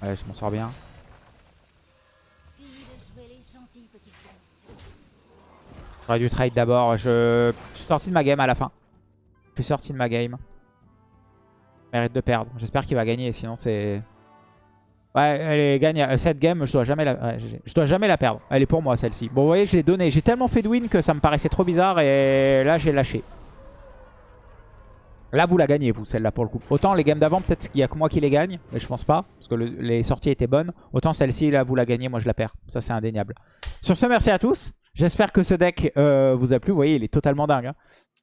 Ouais, je m'en sors bien. J'aurais dû trade d'abord. Je... je suis sorti de ma game à la fin. Je suis sorti de ma game. Mérite de perdre. J'espère qu'il va gagner, sinon c'est... Ouais, elle est gagne. euh, Cette game, je dois jamais la, je dois jamais la perdre. Elle est pour moi celle-ci. Bon, vous voyez, je l'ai donné. J'ai tellement fait de win que ça me paraissait trop bizarre et là, j'ai lâché. Là, vous la gagnez, vous, celle-là, pour le coup. Autant les games d'avant, peut-être qu'il y a que moi qui les gagne, mais je pense pas, parce que le- les sorties étaient bonnes. Autant celle-ci, là, vous la gagnez, moi, je la perds. Ça, c'est indéniable. Sur ce, merci à tous. J'espère que ce deck euh, vous a plu. Vous voyez, il est totalement dingue. hein.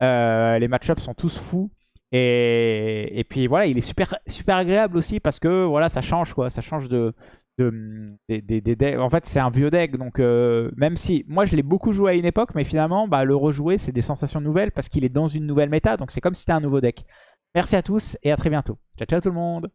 Euh, les match-ups sont tous fous. Et, puis voilà, il est super, super agréable aussi parce que voilà, ça change quoi. Ça change de, de-. En fait, c'est un vieux deck. Donc, euh, même si moi je l'ai beaucoup joué à une époque, mais finalement, bah, le rejouer, c'est des sensations nouvelles parce qu'il est dans une nouvelle méta. Donc, c'est comme si c'était un nouveau deck. Merci à tous et à très bientôt. Ciao, ciao tout le monde.